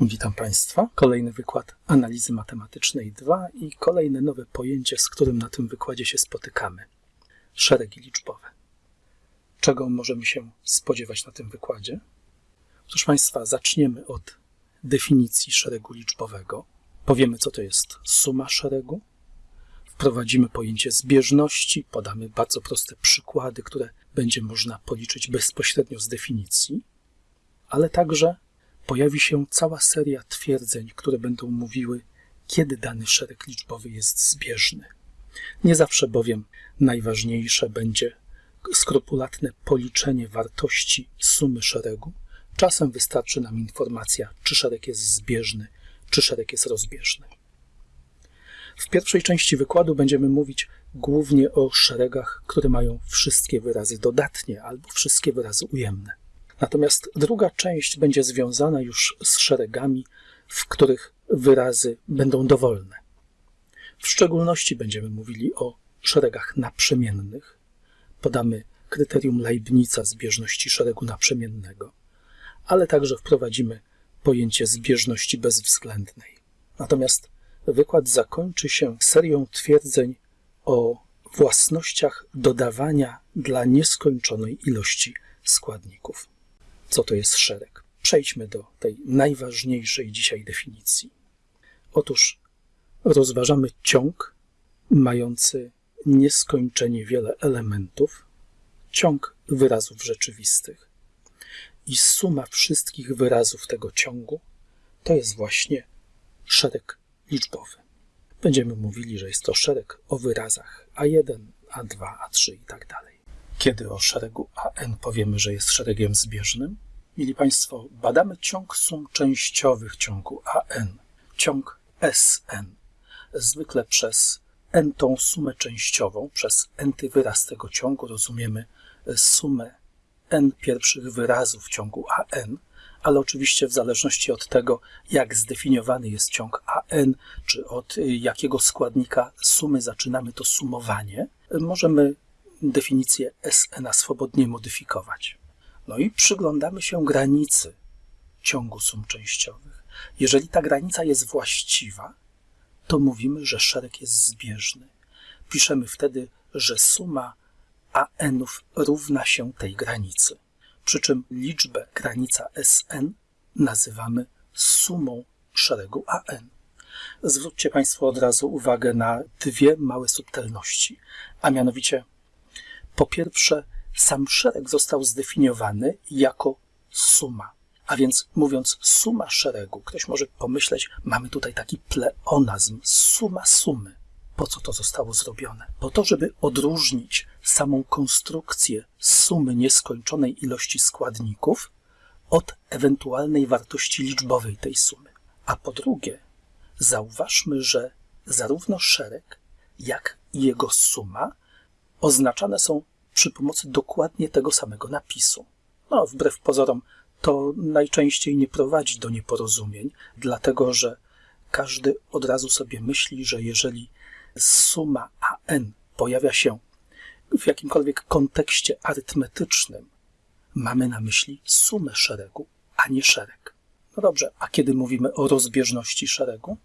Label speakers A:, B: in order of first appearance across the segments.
A: Witam Państwa. Kolejny wykład analizy matematycznej 2 i kolejne nowe pojęcie, z którym na tym wykładzie się spotykamy. Szeregi liczbowe. Czego możemy się spodziewać na tym wykładzie? Proszę Państwa, zaczniemy od definicji szeregu liczbowego. Powiemy, co to jest suma szeregu. Wprowadzimy pojęcie zbieżności, podamy bardzo proste przykłady, które będzie można policzyć bezpośrednio z definicji, ale także pojawi się cała seria twierdzeń, które będą mówiły, kiedy dany szereg liczbowy jest zbieżny. Nie zawsze bowiem najważniejsze będzie skrupulatne policzenie wartości sumy szeregu. Czasem wystarczy nam informacja, czy szereg jest zbieżny, czy szereg jest rozbieżny. W pierwszej części wykładu będziemy mówić głównie o szeregach, które mają wszystkie wyrazy dodatnie albo wszystkie wyrazy ujemne. Natomiast druga część będzie związana już z szeregami, w których wyrazy będą dowolne. W szczególności będziemy mówili o szeregach naprzemiennych. Podamy kryterium Leibnica zbieżności szeregu naprzemiennego, ale także wprowadzimy pojęcie zbieżności bezwzględnej. Natomiast wykład zakończy się serią twierdzeń o własnościach dodawania dla nieskończonej ilości składników co to jest szereg. Przejdźmy do tej najważniejszej dzisiaj definicji. Otóż rozważamy ciąg mający nieskończenie wiele elementów, ciąg wyrazów rzeczywistych. I suma wszystkich wyrazów tego ciągu to jest właśnie szereg liczbowy. Będziemy mówili, że jest to szereg o wyrazach A1, A2, A3 i tak dalej. Kiedy o szeregu AN powiemy, że jest szeregiem zbieżnym? Mili Państwo, badamy ciąg sum częściowych ciągu AN, ciąg SN. Zwykle przez n tą sumę częściową, przez n wyraz tego ciągu rozumiemy sumę n pierwszych wyrazów ciągu AN, ale oczywiście w zależności od tego, jak zdefiniowany jest ciąg AN, czy od jakiego składnika sumy zaczynamy to sumowanie, możemy definicję SN swobodnie modyfikować. No i przyglądamy się granicy ciągu sum częściowych. Jeżeli ta granica jest właściwa, to mówimy, że szereg jest zbieżny. Piszemy wtedy, że suma AN-ów równa się tej granicy. Przy czym liczbę granica Sn nazywamy sumą szeregu AN. Zwróćcie Państwo od razu uwagę na dwie małe subtelności, a mianowicie po pierwsze, sam szereg został zdefiniowany jako suma. A więc mówiąc suma szeregu, ktoś może pomyśleć, mamy tutaj taki pleonazm, suma sumy. Po co to zostało zrobione? Po to, żeby odróżnić samą konstrukcję sumy nieskończonej ilości składników od ewentualnej wartości liczbowej tej sumy. A po drugie, zauważmy, że zarówno szereg, jak i jego suma oznaczane są przy pomocy dokładnie tego samego napisu. No, wbrew pozorom, to najczęściej nie prowadzi do nieporozumień, dlatego że każdy od razu sobie myśli, że jeżeli suma AN pojawia się w jakimkolwiek kontekście arytmetycznym, mamy na myśli sumę szeregu, a nie szereg. No dobrze, a kiedy mówimy o rozbieżności szeregu?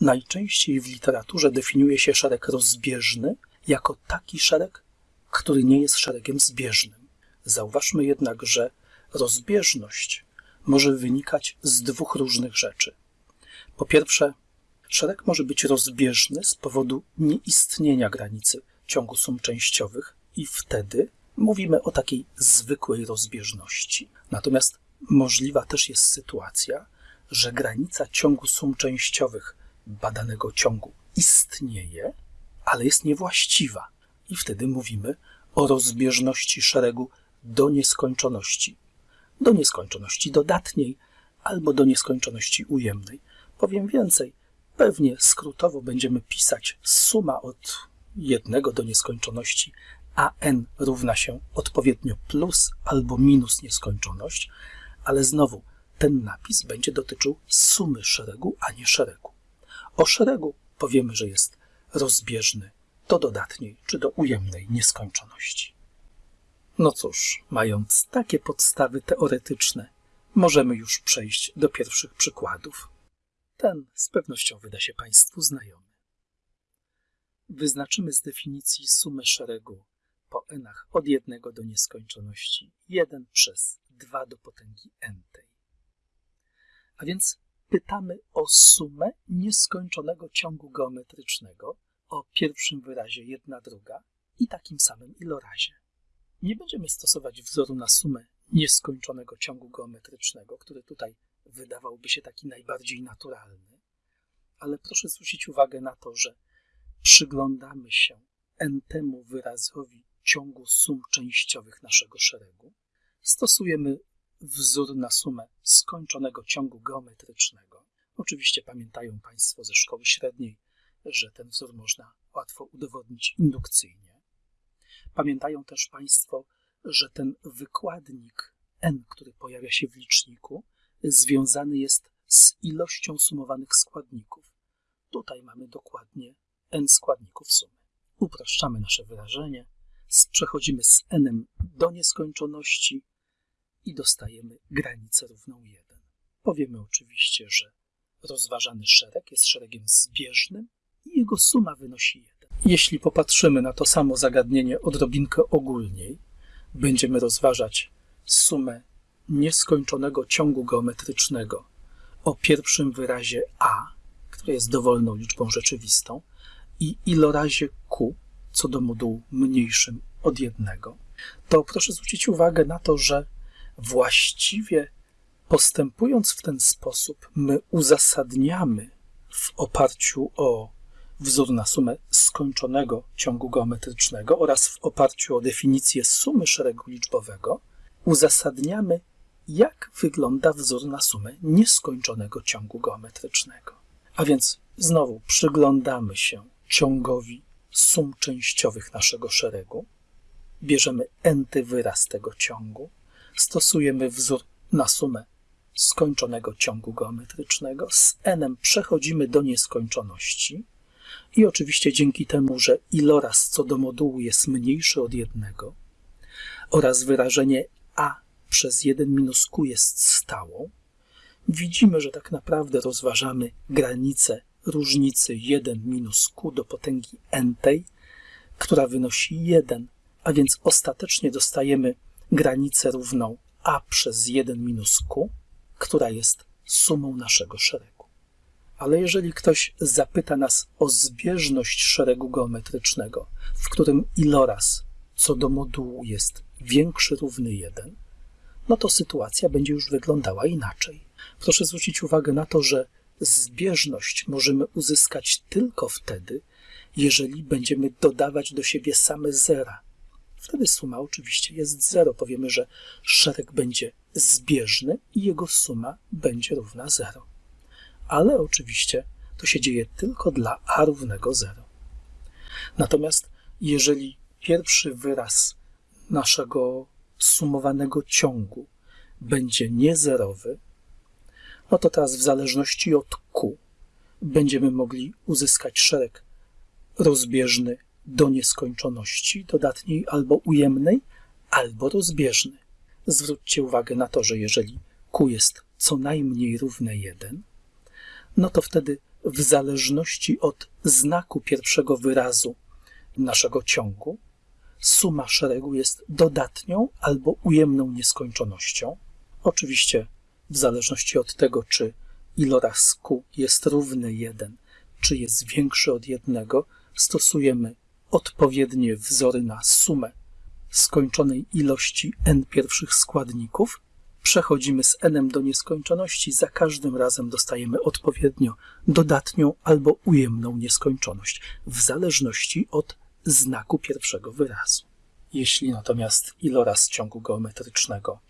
A: Najczęściej w literaturze definiuje się szereg rozbieżny jako taki szereg, który nie jest szeregiem zbieżnym. Zauważmy jednak, że rozbieżność może wynikać z dwóch różnych rzeczy. Po pierwsze, szereg może być rozbieżny z powodu nieistnienia granicy ciągu sum częściowych i wtedy mówimy o takiej zwykłej rozbieżności. Natomiast możliwa też jest sytuacja, że granica ciągu sum częściowych badanego ciągu istnieje, ale jest niewłaściwa i wtedy mówimy o rozbieżności szeregu do nieskończoności. Do nieskończoności dodatniej albo do nieskończoności ujemnej. Powiem więcej, pewnie skrótowo będziemy pisać suma od jednego do nieskończoności a n równa się odpowiednio plus albo minus nieskończoność, ale znowu ten napis będzie dotyczył sumy szeregu, a nie szeregu. O szeregu powiemy, że jest rozbieżny do dodatniej czy do ujemnej nieskończoności. No cóż, mając takie podstawy teoretyczne, możemy już przejść do pierwszych przykładów. Ten z pewnością wyda się Państwu znajomy. Wyznaczymy z definicji sumę szeregu po nach od 1 do nieskończoności 1 przez 2 do potęgi n tej. A więc pytamy o sumę nieskończonego ciągu geometrycznego o pierwszym wyrazie 1 druga i takim samym ilorazie. Nie będziemy stosować wzoru na sumę nieskończonego ciągu geometrycznego, który tutaj wydawałby się taki najbardziej naturalny, ale proszę zwrócić uwagę na to, że przyglądamy się n-temu wyrazowi ciągu sum częściowych naszego szeregu, stosujemy wzór na sumę skończonego ciągu geometrycznego. Oczywiście pamiętają Państwo ze szkoły średniej, że ten wzór można łatwo udowodnić indukcyjnie. Pamiętają też Państwo, że ten wykładnik n, który pojawia się w liczniku, związany jest z ilością sumowanych składników. Tutaj mamy dokładnie n składników sumy. Upraszczamy nasze wyrażenie, przechodzimy z n do nieskończoności i dostajemy granicę równą 1. Powiemy oczywiście, że rozważany szereg jest szeregiem zbieżnym i jego suma wynosi 1. Jeśli popatrzymy na to samo zagadnienie odrobinkę ogólniej, będziemy rozważać sumę nieskończonego ciągu geometrycznego o pierwszym wyrazie a, który jest dowolną liczbą rzeczywistą, i ilorazie q, co do modułu mniejszym od jednego, to proszę zwrócić uwagę na to, że właściwie postępując w ten sposób, my uzasadniamy w oparciu o wzór na sumę skończonego ciągu geometrycznego oraz w oparciu o definicję sumy szeregu liczbowego, uzasadniamy, jak wygląda wzór na sumę nieskończonego ciągu geometrycznego. A więc znowu przyglądamy się ciągowi sum częściowych naszego szeregu, bierzemy enty wyraz tego ciągu, stosujemy wzór na sumę skończonego ciągu geometrycznego, z n przechodzimy do nieskończoności i oczywiście dzięki temu, że iloraz co do modułu jest mniejszy od jednego oraz wyrażenie a przez 1 minus q jest stałą, widzimy, że tak naprawdę rozważamy granicę różnicy 1 minus q do potęgi n tej, która wynosi 1, a więc ostatecznie dostajemy granicę równą a przez 1 minus q, która jest sumą naszego szeregu. Ale jeżeli ktoś zapyta nas o zbieżność szeregu geometrycznego, w którym iloraz co do modułu jest większy równy 1, no to sytuacja będzie już wyglądała inaczej. Proszę zwrócić uwagę na to, że zbieżność możemy uzyskać tylko wtedy, jeżeli będziemy dodawać do siebie same zera. Wtedy suma oczywiście jest zero. Powiemy, że szereg będzie zbieżny i jego suma będzie równa zero. Ale oczywiście to się dzieje tylko dla a równego 0. Natomiast jeżeli pierwszy wyraz naszego sumowanego ciągu będzie niezerowy, no to teraz w zależności od q będziemy mogli uzyskać szereg rozbieżny do nieskończoności, dodatniej albo ujemnej, albo rozbieżny. Zwróćcie uwagę na to, że jeżeli q jest co najmniej równe 1, no to wtedy w zależności od znaku pierwszego wyrazu naszego ciągu, suma szeregu jest dodatnią albo ujemną nieskończonością. Oczywiście w zależności od tego, czy iloraz q jest równy 1, czy jest większy od 1, stosujemy odpowiednie wzory na sumę skończonej ilości n pierwszych składników. Przechodzimy z n do nieskończoności, za każdym razem dostajemy odpowiednio dodatnią albo ujemną nieskończoność, w zależności od znaku pierwszego wyrazu. Jeśli natomiast iloraz ciągu geometrycznego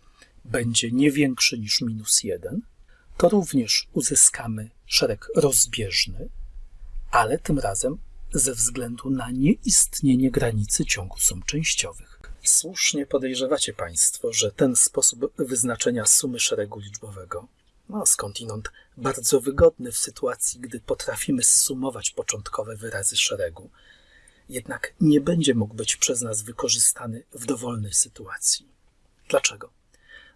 A: będzie nie większy niż minus 1, to również uzyskamy szereg rozbieżny, ale tym razem ze względu na nieistnienie granicy ciągu sum częściowych. Słusznie podejrzewacie Państwo, że ten sposób wyznaczenia sumy szeregu liczbowego, no skądinąd bardzo wygodny w sytuacji, gdy potrafimy zsumować początkowe wyrazy szeregu, jednak nie będzie mógł być przez nas wykorzystany w dowolnej sytuacji. Dlaczego?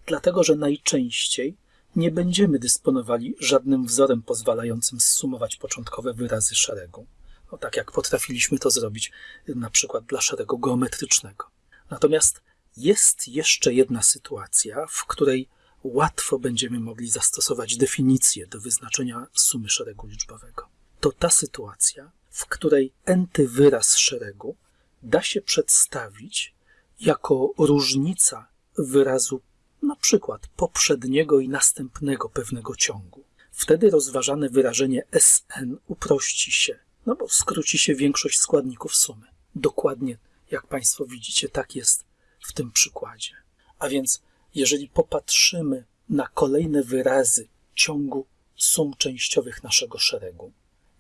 A: Dlatego, że najczęściej nie będziemy dysponowali żadnym wzorem pozwalającym zsumować początkowe wyrazy szeregu. No, tak jak potrafiliśmy to zrobić na przykład dla szeregu geometrycznego. Natomiast jest jeszcze jedna sytuacja, w której łatwo będziemy mogli zastosować definicję do wyznaczenia sumy szeregu liczbowego. To ta sytuacja, w której enty wyraz szeregu da się przedstawić jako różnica wyrazu na przykład poprzedniego i następnego pewnego ciągu. Wtedy rozważane wyrażenie Sn uprości się, no bo skróci się większość składników sumy. Dokładnie, jak Państwo widzicie, tak jest w tym przykładzie. A więc, jeżeli popatrzymy na kolejne wyrazy ciągu sum częściowych naszego szeregu,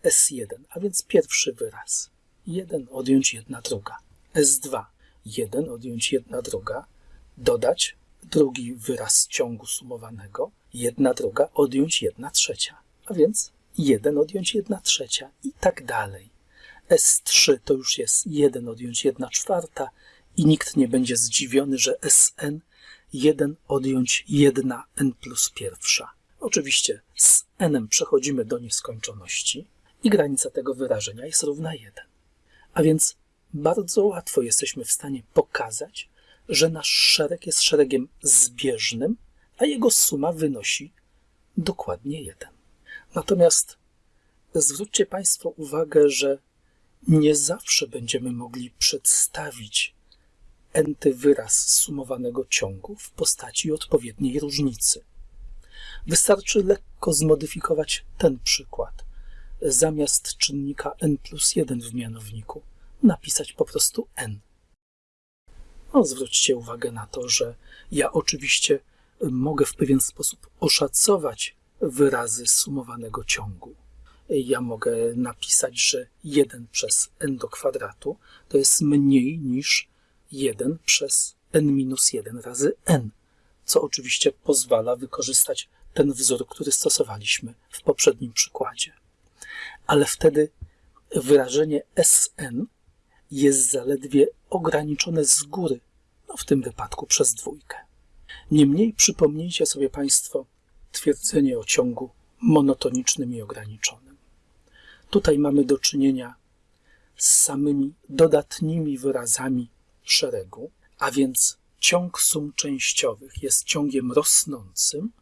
A: S1, a więc pierwszy wyraz, 1 odjąć 1 druga, S2, 1 odjąć 1 druga, dodać drugi wyraz ciągu sumowanego, 1 druga odjąć 1 trzecia, a więc 1 odjąć 1 trzecia i tak dalej. S3 to już jest 1 odjąć 1 czwarta i nikt nie będzie zdziwiony, że Sn 1 odjąć 1 n plus pierwsza. Oczywiście z n przechodzimy do nieskończoności i granica tego wyrażenia jest równa 1. A więc bardzo łatwo jesteśmy w stanie pokazać, że nasz szereg jest szeregiem zbieżnym, a jego suma wynosi dokładnie 1. Natomiast zwróćcie Państwo uwagę, że nie zawsze będziemy mogli przedstawić enty wyraz sumowanego ciągu w postaci odpowiedniej różnicy. Wystarczy lekko zmodyfikować ten przykład. Zamiast czynnika n plus 1 w mianowniku napisać po prostu n. No, zwróćcie uwagę na to, że ja oczywiście mogę w pewien sposób oszacować wyrazy sumowanego ciągu. Ja mogę napisać, że 1 przez n do kwadratu to jest mniej niż 1 przez n minus 1 razy n, co oczywiście pozwala wykorzystać ten wzór, który stosowaliśmy w poprzednim przykładzie. Ale wtedy wyrażenie Sn jest zaledwie ograniczone z góry, no w tym wypadku przez dwójkę. Niemniej przypomnijcie sobie Państwo twierdzenie o ciągu monotonicznym i ograniczonym. Tutaj mamy do czynienia z samymi dodatnimi wyrazami szeregu, a więc ciąg sum częściowych jest ciągiem rosnącym,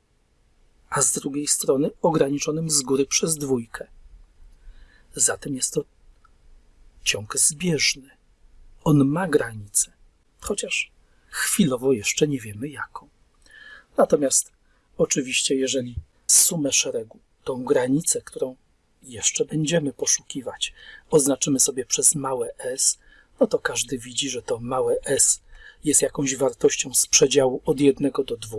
A: a z drugiej strony ograniczonym z góry przez dwójkę. Zatem jest to ciąg zbieżny. On ma granicę, chociaż chwilowo jeszcze nie wiemy jaką. Natomiast oczywiście, jeżeli sumę szeregu, tą granicę, którą jeszcze będziemy poszukiwać, oznaczymy sobie przez małe s, no to każdy widzi, że to małe s jest jakąś wartością z przedziału od 1 do 2,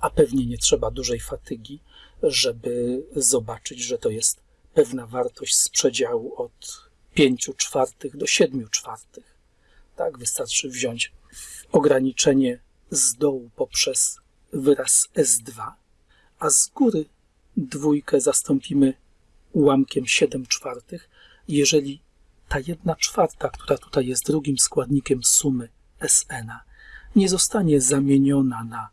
A: a pewnie nie trzeba dużej fatygi, żeby zobaczyć, że to jest pewna wartość z przedziału od 5 czwartych do 7 czwartych. Tak, wystarczy wziąć ograniczenie z dołu poprzez wyraz S2, a z góry dwójkę zastąpimy ułamkiem 7 czwartych, jeżeli ta jedna czwarta, która tutaj jest drugim składnikiem sumy Sn, nie zostanie zamieniona na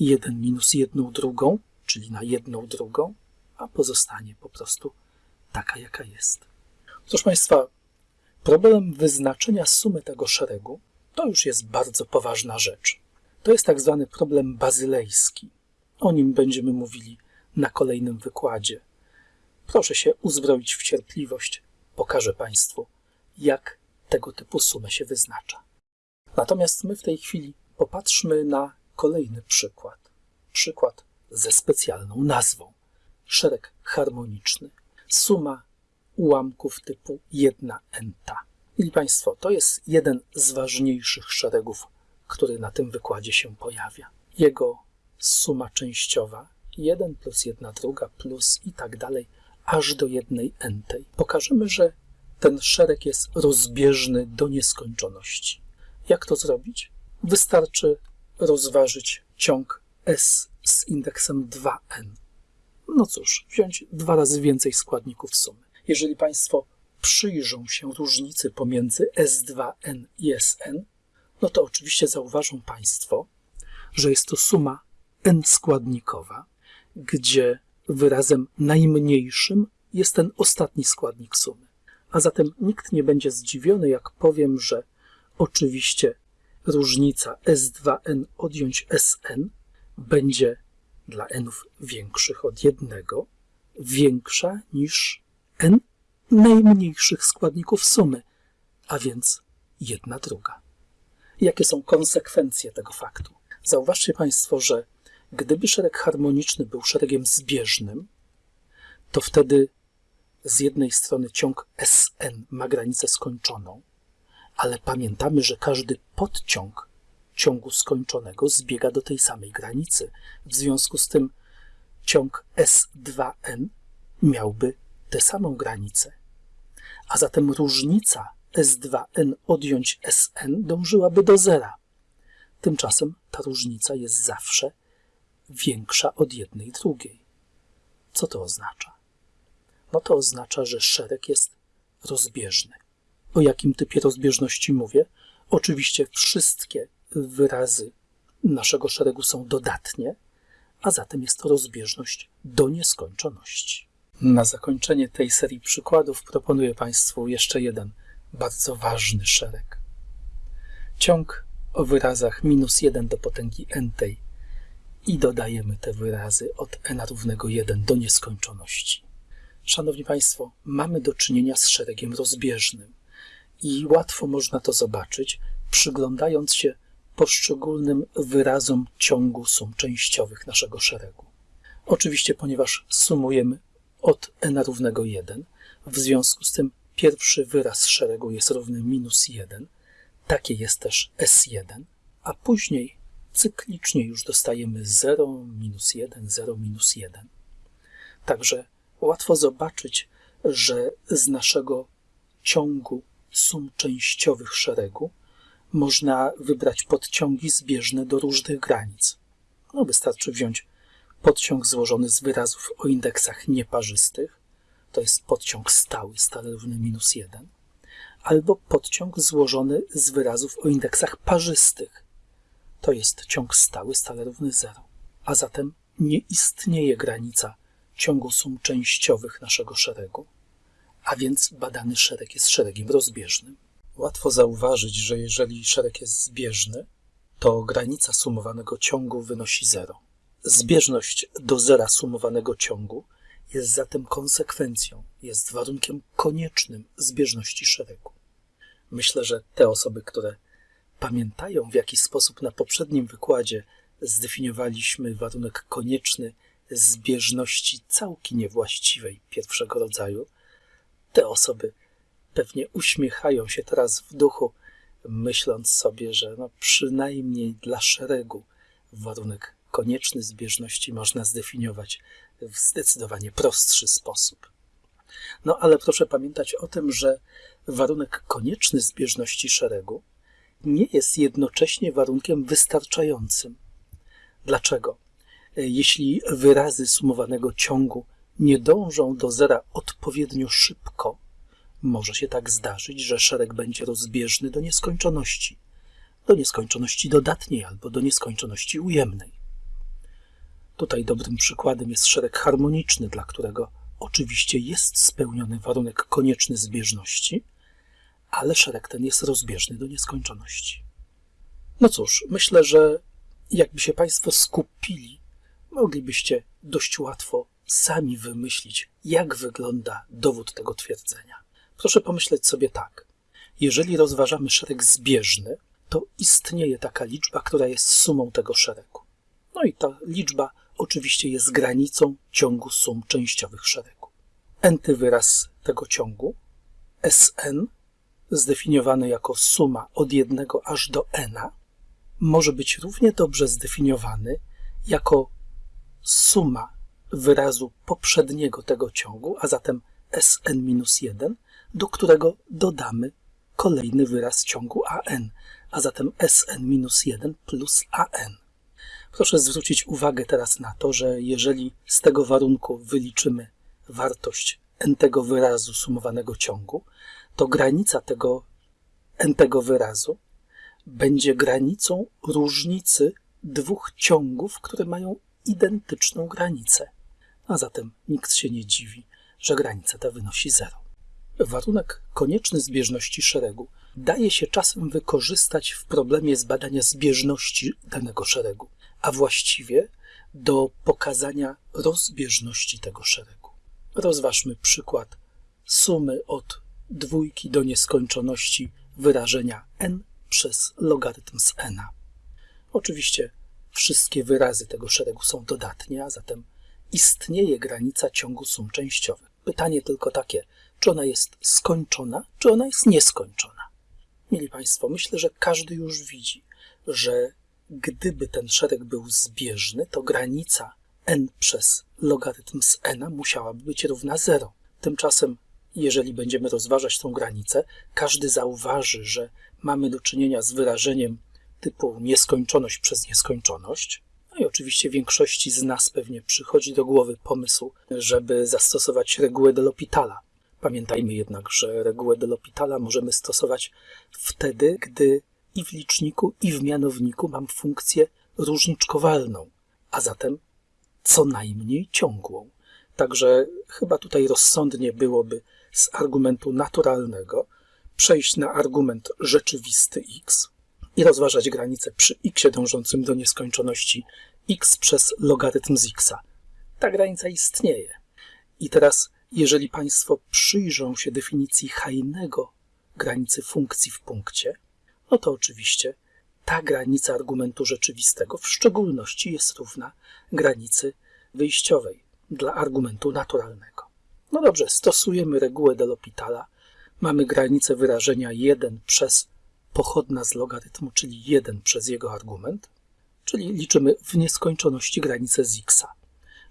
A: 1 minus jedną drugą, czyli na jedną drugą, a pozostanie po prostu taka, jaka jest. Proszę Państwa, problem wyznaczenia sumy tego szeregu to już jest bardzo poważna rzecz. To jest tak zwany problem bazylejski. O nim będziemy mówili na kolejnym wykładzie. Proszę się uzbroić w cierpliwość. Pokażę Państwu, jak tego typu sumę się wyznacza. Natomiast my w tej chwili popatrzmy na kolejny przykład. Przykład ze specjalną nazwą. Szereg harmoniczny. Suma ułamków typu 1 enta. Mili Państwo, to jest jeden z ważniejszych szeregów, który na tym wykładzie się pojawia. Jego suma częściowa 1 plus 1 druga plus i tak dalej, aż do jednej entej. Pokażemy, że ten szereg jest rozbieżny do nieskończoności. Jak to zrobić? Wystarczy rozważyć ciąg S z indeksem 2n. No cóż, wziąć dwa razy więcej składników sumy. Jeżeli Państwo przyjrzą się różnicy pomiędzy S2n i Sn, no to oczywiście zauważą Państwo, że jest to suma n składnikowa, gdzie wyrazem najmniejszym jest ten ostatni składnik sumy. A zatem nikt nie będzie zdziwiony, jak powiem, że oczywiście różnica S2n odjąć Sn będzie dla nów większych od jednego większa niż n najmniejszych składników sumy, a więc jedna druga. Jakie są konsekwencje tego faktu? Zauważcie Państwo, że gdyby szereg harmoniczny był szeregiem zbieżnym, to wtedy z jednej strony ciąg Sn ma granicę skończoną, ale pamiętamy, że każdy podciąg ciągu skończonego zbiega do tej samej granicy. W związku z tym ciąg S2n miałby tę samą granicę. A zatem różnica S2n odjąć Sn dążyłaby do zera. Tymczasem ta różnica jest zawsze większa od jednej drugiej. Co to oznacza? No to oznacza, że szereg jest rozbieżny. O jakim typie rozbieżności mówię? Oczywiście wszystkie wyrazy naszego szeregu są dodatnie, a zatem jest to rozbieżność do nieskończoności. Na zakończenie tej serii przykładów proponuję Państwu jeszcze jeden bardzo ważny szereg. Ciąg o wyrazach minus 1 do potęgi n tej i dodajemy te wyrazy od n równego 1 do nieskończoności. Szanowni Państwo, mamy do czynienia z szeregiem rozbieżnym i łatwo można to zobaczyć, przyglądając się poszczególnym wyrazom ciągu sum częściowych naszego szeregu. Oczywiście, ponieważ sumujemy od n równego 1, w związku z tym pierwszy wyraz szeregu jest równy minus 1, takie jest też S1, a później cyklicznie już dostajemy 0, minus 1, 0, minus 1. Także łatwo zobaczyć, że z naszego ciągu sum częściowych szeregu można wybrać podciągi zbieżne do różnych granic. No, wystarczy wziąć podciąg złożony z wyrazów o indeksach nieparzystych, to jest podciąg stały, stale równy minus 1, albo podciąg złożony z wyrazów o indeksach parzystych, to jest ciąg stały, stale równy 0. A zatem nie istnieje granica ciągu sum częściowych naszego szeregu, a więc badany szereg jest szeregiem rozbieżnym. Łatwo zauważyć, że jeżeli szereg jest zbieżny, to granica sumowanego ciągu wynosi 0. Zbieżność do zera sumowanego ciągu jest zatem konsekwencją, jest warunkiem koniecznym zbieżności szeregu. Myślę, że te osoby, które pamiętają, w jaki sposób na poprzednim wykładzie zdefiniowaliśmy warunek konieczny zbieżności całki niewłaściwej pierwszego rodzaju, te osoby pewnie uśmiechają się teraz w duchu, myśląc sobie, że no przynajmniej dla szeregu warunek konieczny zbieżności można zdefiniować w zdecydowanie prostszy sposób. No ale proszę pamiętać o tym, że warunek konieczny zbieżności szeregu nie jest jednocześnie warunkiem wystarczającym. Dlaczego? Jeśli wyrazy sumowanego ciągu nie dążą do zera odpowiednio szybko, może się tak zdarzyć, że szereg będzie rozbieżny do nieskończoności, do nieskończoności dodatniej albo do nieskończoności ujemnej. Tutaj dobrym przykładem jest szereg harmoniczny, dla którego oczywiście jest spełniony warunek konieczny zbieżności, ale szereg ten jest rozbieżny do nieskończoności. No cóż, myślę, że jakby się Państwo skupili, moglibyście dość łatwo sami wymyślić, jak wygląda dowód tego twierdzenia. Proszę pomyśleć sobie tak. Jeżeli rozważamy szereg zbieżny, to istnieje taka liczba, która jest sumą tego szeregu. No i ta liczba oczywiście jest granicą ciągu sum częściowych szeregu. Nty wyraz tego ciągu, Sn, zdefiniowany jako suma od 1 aż do n, może być równie dobrze zdefiniowany jako suma wyrazu poprzedniego tego ciągu, a zatem Sn-1, do którego dodamy kolejny wyraz ciągu an, a zatem Sn-1 plus an. Proszę zwrócić uwagę teraz na to, że jeżeli z tego warunku wyliczymy wartość n tego wyrazu sumowanego ciągu, to granica tego n tego wyrazu będzie granicą różnicy dwóch ciągów, które mają identyczną granicę. A zatem nikt się nie dziwi, że granica ta wynosi zero. Warunek konieczny zbieżności szeregu daje się czasem wykorzystać w problemie zbadania zbieżności danego szeregu, a właściwie do pokazania rozbieżności tego szeregu. Rozważmy przykład sumy od dwójki do nieskończoności wyrażenia n przez logarytm z n. Oczywiście wszystkie wyrazy tego szeregu są dodatnie, a zatem istnieje granica ciągu sum częściowych. Pytanie tylko takie, czy ona jest skończona, czy ona jest nieskończona. Mieli Państwo, myślę, że każdy już widzi, że gdyby ten szereg był zbieżny, to granica n przez logarytm z n musiałaby być równa 0. Tymczasem, jeżeli będziemy rozważać tą granicę, każdy zauważy, że mamy do czynienia z wyrażeniem typu nieskończoność przez nieskończoność. No i oczywiście większości z nas pewnie przychodzi do głowy pomysł, żeby zastosować regułę de L'Hôpitala. Pamiętajmy jednak, że regułę de L'Hôpitala możemy stosować wtedy, gdy i w liczniku, i w mianowniku mam funkcję różniczkowalną, a zatem co najmniej ciągłą. Także chyba tutaj rozsądnie byłoby z argumentu naturalnego przejść na argument rzeczywisty x i rozważać granicę przy x dążącym do nieskończoności x przez logarytm z x. Ta granica istnieje. I teraz, jeżeli Państwo przyjrzą się definicji Heinego granicy funkcji w punkcie, no to oczywiście ta granica argumentu rzeczywistego w szczególności jest równa granicy wyjściowej dla argumentu naturalnego. No dobrze, stosujemy regułę de L'Hôpitala. Mamy granicę wyrażenia 1 przez pochodna z logarytmu, czyli 1 przez jego argument, czyli liczymy w nieskończoności granicę z x.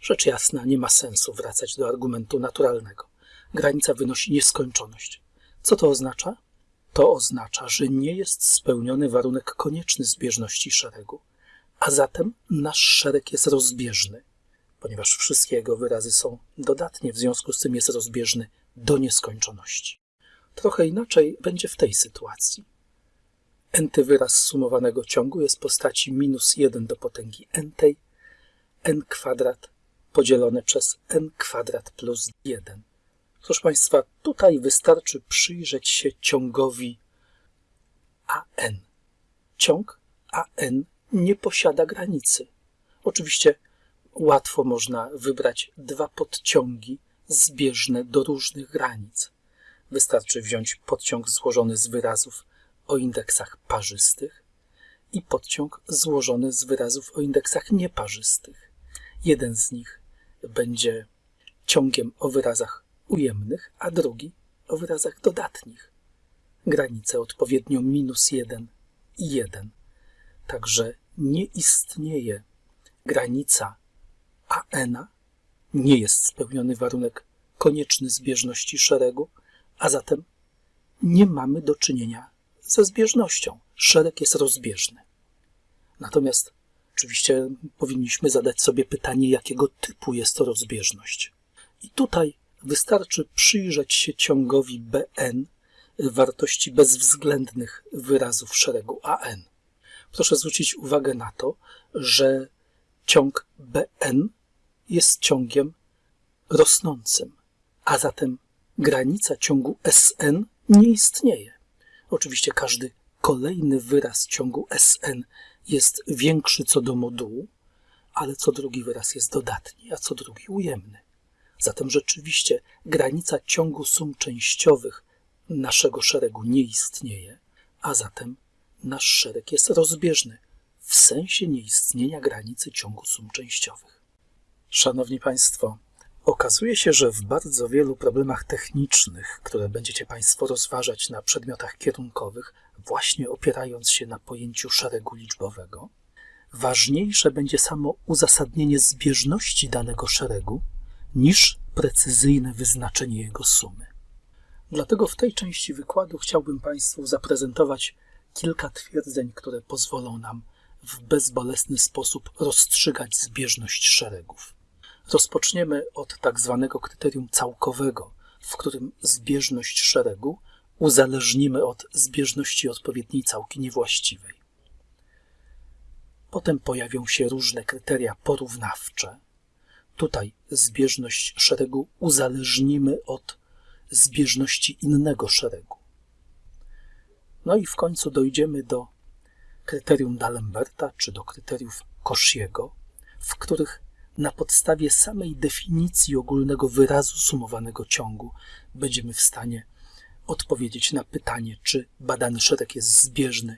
A: Rzecz jasna, nie ma sensu wracać do argumentu naturalnego. Granica wynosi nieskończoność. Co to oznacza? To oznacza, że nie jest spełniony warunek konieczny zbieżności szeregu, a zatem nasz szereg jest rozbieżny, ponieważ wszystkie jego wyrazy są dodatnie, w związku z tym jest rozbieżny do nieskończoności. Trochę inaczej będzie w tej sytuacji. Nty wyraz sumowanego ciągu jest w postaci minus 1 do potęgi n, n kwadrat podzielone przez n kwadrat plus 1. Proszę Państwa, tutaj wystarczy przyjrzeć się ciągowi AN. Ciąg AN nie posiada granicy. Oczywiście łatwo można wybrać dwa podciągi zbieżne do różnych granic. Wystarczy wziąć podciąg złożony z wyrazów o indeksach parzystych i podciąg złożony z wyrazów o indeksach nieparzystych. Jeden z nich będzie ciągiem o wyrazach ujemnych, a drugi o wyrazach dodatnich. Granice odpowiednio minus 1 i 1. Także nie istnieje granica AN, nie jest spełniony warunek konieczny zbieżności szeregu, a zatem nie mamy do czynienia ze zbieżnością. Szereg jest rozbieżny. Natomiast oczywiście powinniśmy zadać sobie pytanie, jakiego typu jest to rozbieżność. I tutaj wystarczy przyjrzeć się ciągowi Bn wartości bezwzględnych wyrazów szeregu An. Proszę zwrócić uwagę na to, że ciąg Bn jest ciągiem rosnącym, a zatem granica ciągu Sn nie istnieje. Oczywiście każdy kolejny wyraz ciągu Sn jest większy co do modułu, ale co drugi wyraz jest dodatni, a co drugi ujemny. Zatem rzeczywiście granica ciągu sum częściowych naszego szeregu nie istnieje, a zatem nasz szereg jest rozbieżny w sensie nieistnienia granicy ciągu sum częściowych. Szanowni Państwo, okazuje się, że w bardzo wielu problemach technicznych, które będziecie Państwo rozważać na przedmiotach kierunkowych, właśnie opierając się na pojęciu szeregu liczbowego, ważniejsze będzie samo uzasadnienie zbieżności danego szeregu niż precyzyjne wyznaczenie jego sumy. Dlatego w tej części wykładu chciałbym Państwu zaprezentować kilka twierdzeń, które pozwolą nam w bezbolesny sposób rozstrzygać zbieżność szeregów. Rozpoczniemy od tak zwanego kryterium całkowego, w którym zbieżność szeregu uzależnimy od zbieżności odpowiedniej całki niewłaściwej. Potem pojawią się różne kryteria porównawcze. Tutaj zbieżność szeregu uzależnimy od zbieżności innego szeregu. No i w końcu dojdziemy do kryterium D'Alemberta czy do kryteriów Cauchy'ego, w których na podstawie samej definicji ogólnego wyrazu sumowanego ciągu będziemy w stanie odpowiedzieć na pytanie, czy badany szereg jest zbieżny,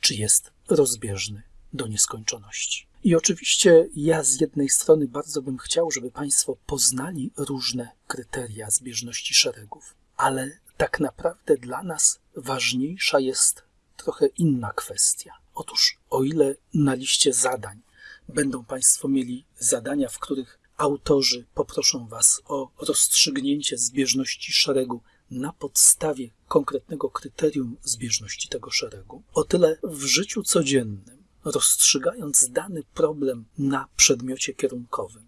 A: czy jest rozbieżny do nieskończoności. I oczywiście ja z jednej strony bardzo bym chciał, żeby Państwo poznali różne kryteria zbieżności szeregów, ale tak naprawdę dla nas ważniejsza jest trochę inna kwestia. Otóż, o ile na liście zadań będą Państwo mieli zadania, w których autorzy poproszą Was o rozstrzygnięcie zbieżności szeregu na podstawie konkretnego kryterium zbieżności tego szeregu, o tyle w życiu codziennym, rozstrzygając dany problem na przedmiocie kierunkowym,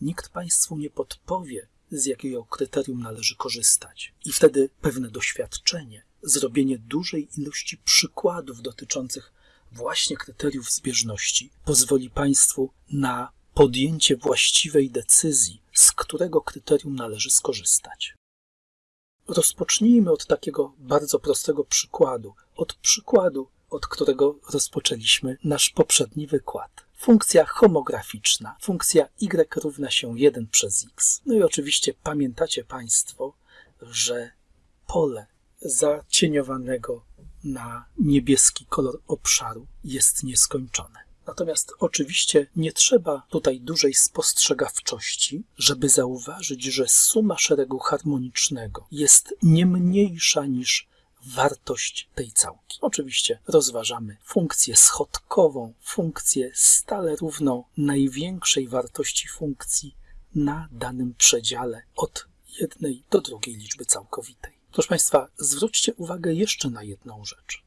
A: nikt Państwu nie podpowie, z jakiego kryterium należy korzystać. I wtedy pewne doświadczenie, zrobienie dużej ilości przykładów dotyczących właśnie kryteriów zbieżności pozwoli Państwu na podjęcie właściwej decyzji, z którego kryterium należy skorzystać. Rozpocznijmy od takiego bardzo prostego przykładu, od przykładu, od którego rozpoczęliśmy nasz poprzedni wykład. Funkcja homograficzna, funkcja y równa się 1 przez x. No i oczywiście pamiętacie Państwo, że pole zacieniowanego na niebieski kolor obszaru jest nieskończone. Natomiast oczywiście nie trzeba tutaj dużej spostrzegawczości, żeby zauważyć, że suma szeregu harmonicznego jest nie mniejsza niż wartość tej całki. Oczywiście rozważamy funkcję schodkową, funkcję stale równą największej wartości funkcji na danym przedziale od jednej do drugiej liczby całkowitej. Proszę Państwa, zwróćcie uwagę jeszcze na jedną rzecz.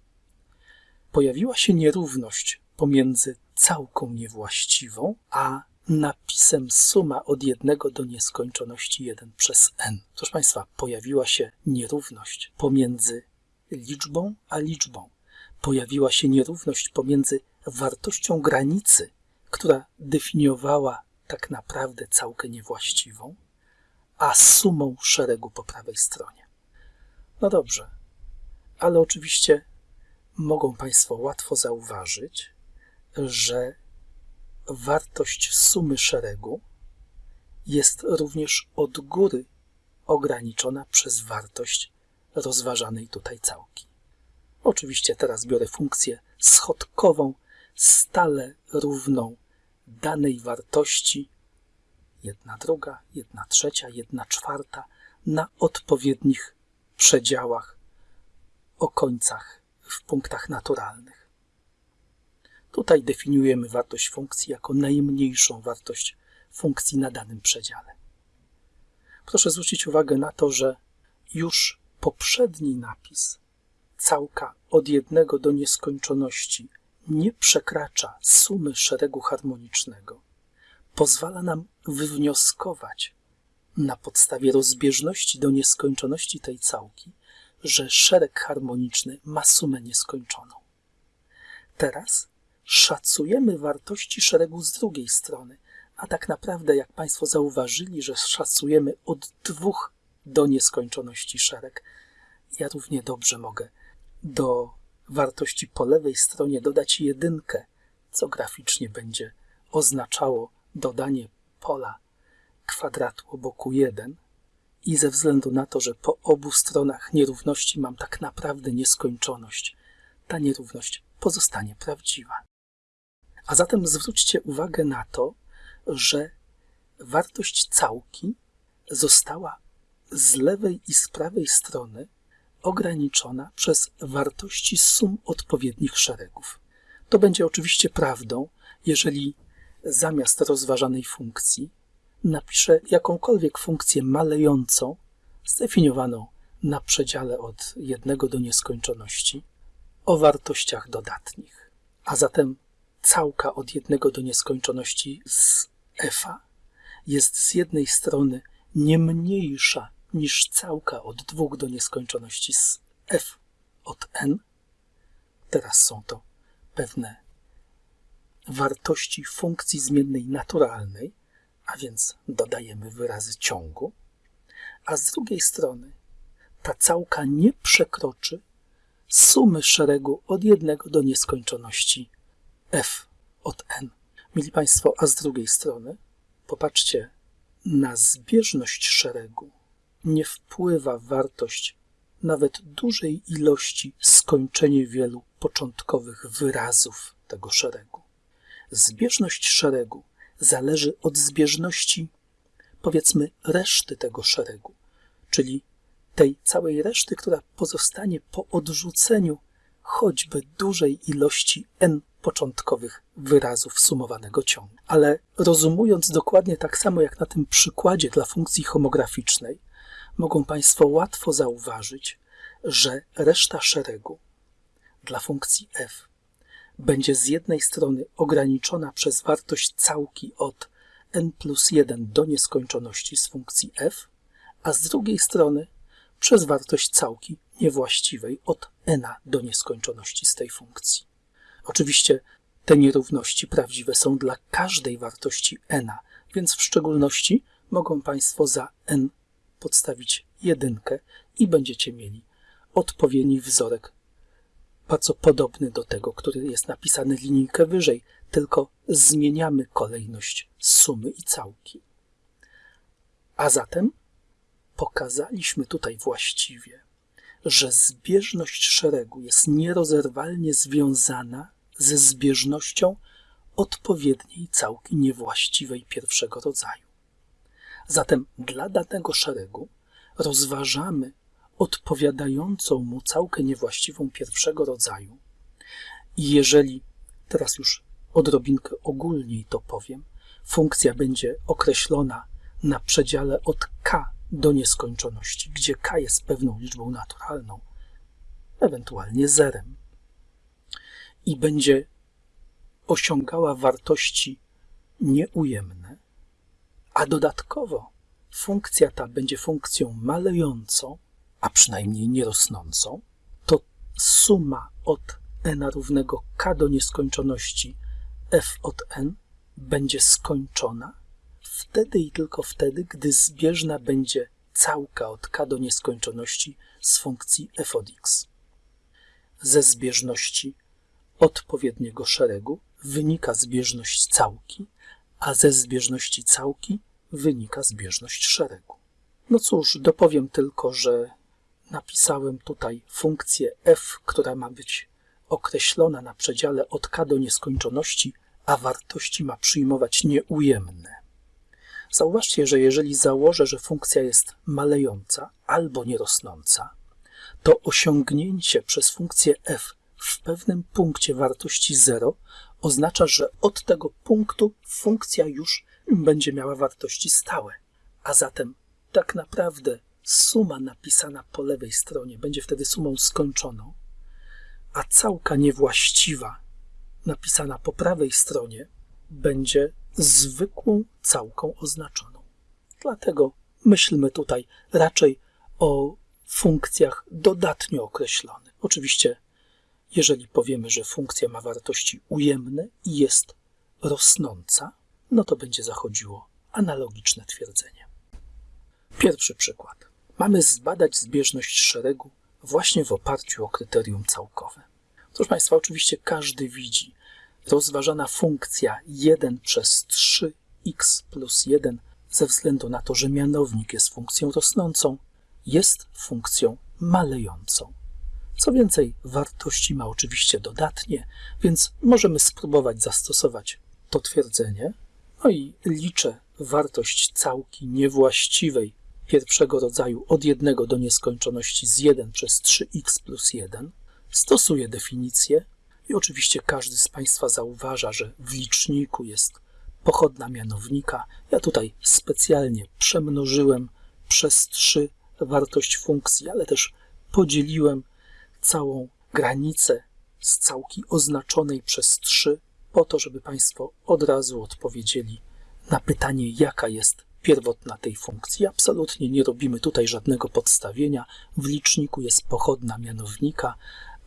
A: Pojawiła się nierówność pomiędzy całką niewłaściwą, a napisem suma od jednego do nieskończoności 1 przez n. Proszę Państwa, pojawiła się nierówność pomiędzy liczbą a liczbą. Pojawiła się nierówność pomiędzy wartością granicy, która definiowała tak naprawdę całkę niewłaściwą, a sumą szeregu po prawej stronie. No dobrze, ale oczywiście mogą Państwo łatwo zauważyć, że wartość sumy szeregu jest również od góry ograniczona przez wartość rozważanej tutaj całki. Oczywiście teraz biorę funkcję schodkową, stale równą danej wartości jedna druga, jedna trzecia, jedna czwarta na odpowiednich przedziałach o końcach w punktach naturalnych. Tutaj definiujemy wartość funkcji jako najmniejszą wartość funkcji na danym przedziale. Proszę zwrócić uwagę na to, że już poprzedni napis całka od jednego do nieskończoności nie przekracza sumy szeregu harmonicznego, pozwala nam wywnioskować na podstawie rozbieżności do nieskończoności tej całki, że szereg harmoniczny ma sumę nieskończoną. Teraz szacujemy wartości szeregu z drugiej strony, a tak naprawdę, jak Państwo zauważyli, że szacujemy od dwóch do nieskończoności szereg, ja równie dobrze mogę do wartości po lewej stronie dodać jedynkę, co graficznie będzie oznaczało dodanie pola kwadratu boku 1 i ze względu na to, że po obu stronach nierówności mam tak naprawdę nieskończoność, ta nierówność pozostanie prawdziwa. A zatem zwróćcie uwagę na to, że wartość całki została z lewej i z prawej strony ograniczona przez wartości sum odpowiednich szeregów. To będzie oczywiście prawdą, jeżeli zamiast rozważanej funkcji napiszę jakąkolwiek funkcję malejącą, zdefiniowaną na przedziale od jednego do nieskończoności, o wartościach dodatnich. A zatem całka od jednego do nieskończoności z f jest z jednej strony nie mniejsza niż całka od dwóch do nieskończoności z f od n. Teraz są to pewne wartości funkcji zmiennej naturalnej, a więc dodajemy wyrazy ciągu, a z drugiej strony ta całka nie przekroczy sumy szeregu od jednego do nieskończoności f od n. Mili Państwo, a z drugiej strony popatrzcie, na zbieżność szeregu nie wpływa wartość nawet dużej ilości skończenie wielu początkowych wyrazów tego szeregu. Zbieżność szeregu zależy od zbieżności, powiedzmy, reszty tego szeregu, czyli tej całej reszty, która pozostanie po odrzuceniu choćby dużej ilości n początkowych wyrazów sumowanego ciągu. Ale rozumując dokładnie tak samo jak na tym przykładzie dla funkcji homograficznej, mogą Państwo łatwo zauważyć, że reszta szeregu dla funkcji f będzie z jednej strony ograniczona przez wartość całki od n plus 1 do nieskończoności z funkcji f, a z drugiej strony przez wartość całki niewłaściwej od n do nieskończoności z tej funkcji. Oczywiście te nierówności prawdziwe są dla każdej wartości n, więc w szczególności mogą Państwo za n podstawić jedynkę i będziecie mieli odpowiedni wzorek bardzo podobny do tego, który jest napisany linijkę wyżej, tylko zmieniamy kolejność sumy i całki. A zatem pokazaliśmy tutaj właściwie, że zbieżność szeregu jest nierozerwalnie związana ze zbieżnością odpowiedniej całki niewłaściwej pierwszego rodzaju. Zatem dla danego szeregu rozważamy odpowiadającą mu całkę niewłaściwą pierwszego rodzaju. I jeżeli, teraz już odrobinkę ogólniej to powiem, funkcja będzie określona na przedziale od k do nieskończoności, gdzie k jest pewną liczbą naturalną, ewentualnie zerem, i będzie osiągała wartości nieujemne, a dodatkowo funkcja ta będzie funkcją malejącą, a przynajmniej nierosnącą, to suma od n równego k do nieskończoności f od n będzie skończona wtedy i tylko wtedy, gdy zbieżna będzie całka od k do nieskończoności z funkcji f od x. Ze zbieżności odpowiedniego szeregu wynika zbieżność całki, a ze zbieżności całki wynika zbieżność szeregu. No cóż, dopowiem tylko, że napisałem tutaj funkcję f, która ma być określona na przedziale od k do nieskończoności, a wartości ma przyjmować nieujemne. Zauważcie, że jeżeli założę, że funkcja jest malejąca albo nierosnąca, to osiągnięcie przez funkcję f w pewnym punkcie wartości 0 oznacza, że od tego punktu funkcja już będzie miała wartości stałe. A zatem tak naprawdę suma napisana po lewej stronie będzie wtedy sumą skończoną, a całka niewłaściwa napisana po prawej stronie będzie zwykłą całką oznaczoną. Dlatego myślmy tutaj raczej o funkcjach dodatnio określonych. Oczywiście, jeżeli powiemy, że funkcja ma wartości ujemne i jest rosnąca, no to będzie zachodziło analogiczne twierdzenie. Pierwszy przykład. Mamy zbadać zbieżność szeregu właśnie w oparciu o kryterium całkowe. Proszę Państwa, oczywiście każdy widzi, rozważana funkcja 1 przez 3x plus 1 ze względu na to, że mianownik jest funkcją rosnącą, jest funkcją malejącą. Co więcej, wartości ma oczywiście dodatnie, więc możemy spróbować zastosować to twierdzenie. No i liczę wartość całki niewłaściwej pierwszego rodzaju od 1 do nieskończoności z 1 przez 3x plus 1. Stosuję definicję i oczywiście każdy z Państwa zauważa, że w liczniku jest pochodna mianownika. Ja tutaj specjalnie przemnożyłem przez 3 wartość funkcji, ale też podzieliłem całą granicę z całki oznaczonej przez 3 po to, żeby Państwo od razu odpowiedzieli na pytanie, jaka jest pierwotna tej funkcji. Absolutnie nie robimy tutaj żadnego podstawienia. W liczniku jest pochodna mianownika,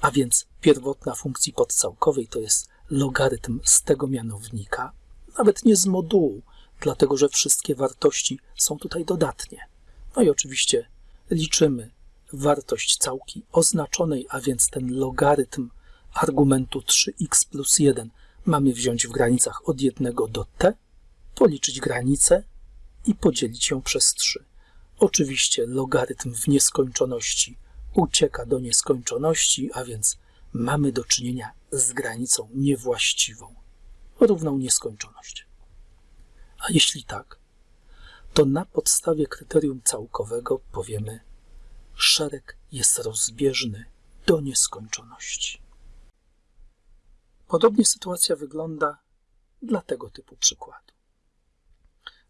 A: a więc pierwotna funkcji podcałkowej to jest logarytm z tego mianownika, nawet nie z modułu, dlatego że wszystkie wartości są tutaj dodatnie. No i oczywiście liczymy wartość całki oznaczonej, a więc ten logarytm argumentu 3x plus 1 mamy wziąć w granicach od 1 do t, policzyć granicę i podzielić ją przez 3. Oczywiście logarytm w nieskończoności ucieka do nieskończoności, a więc mamy do czynienia z granicą niewłaściwą, równą nieskończoność. A jeśli tak, to na podstawie kryterium całkowego powiemy, szereg jest rozbieżny do nieskończoności. Podobnie sytuacja wygląda dla tego typu przykładu.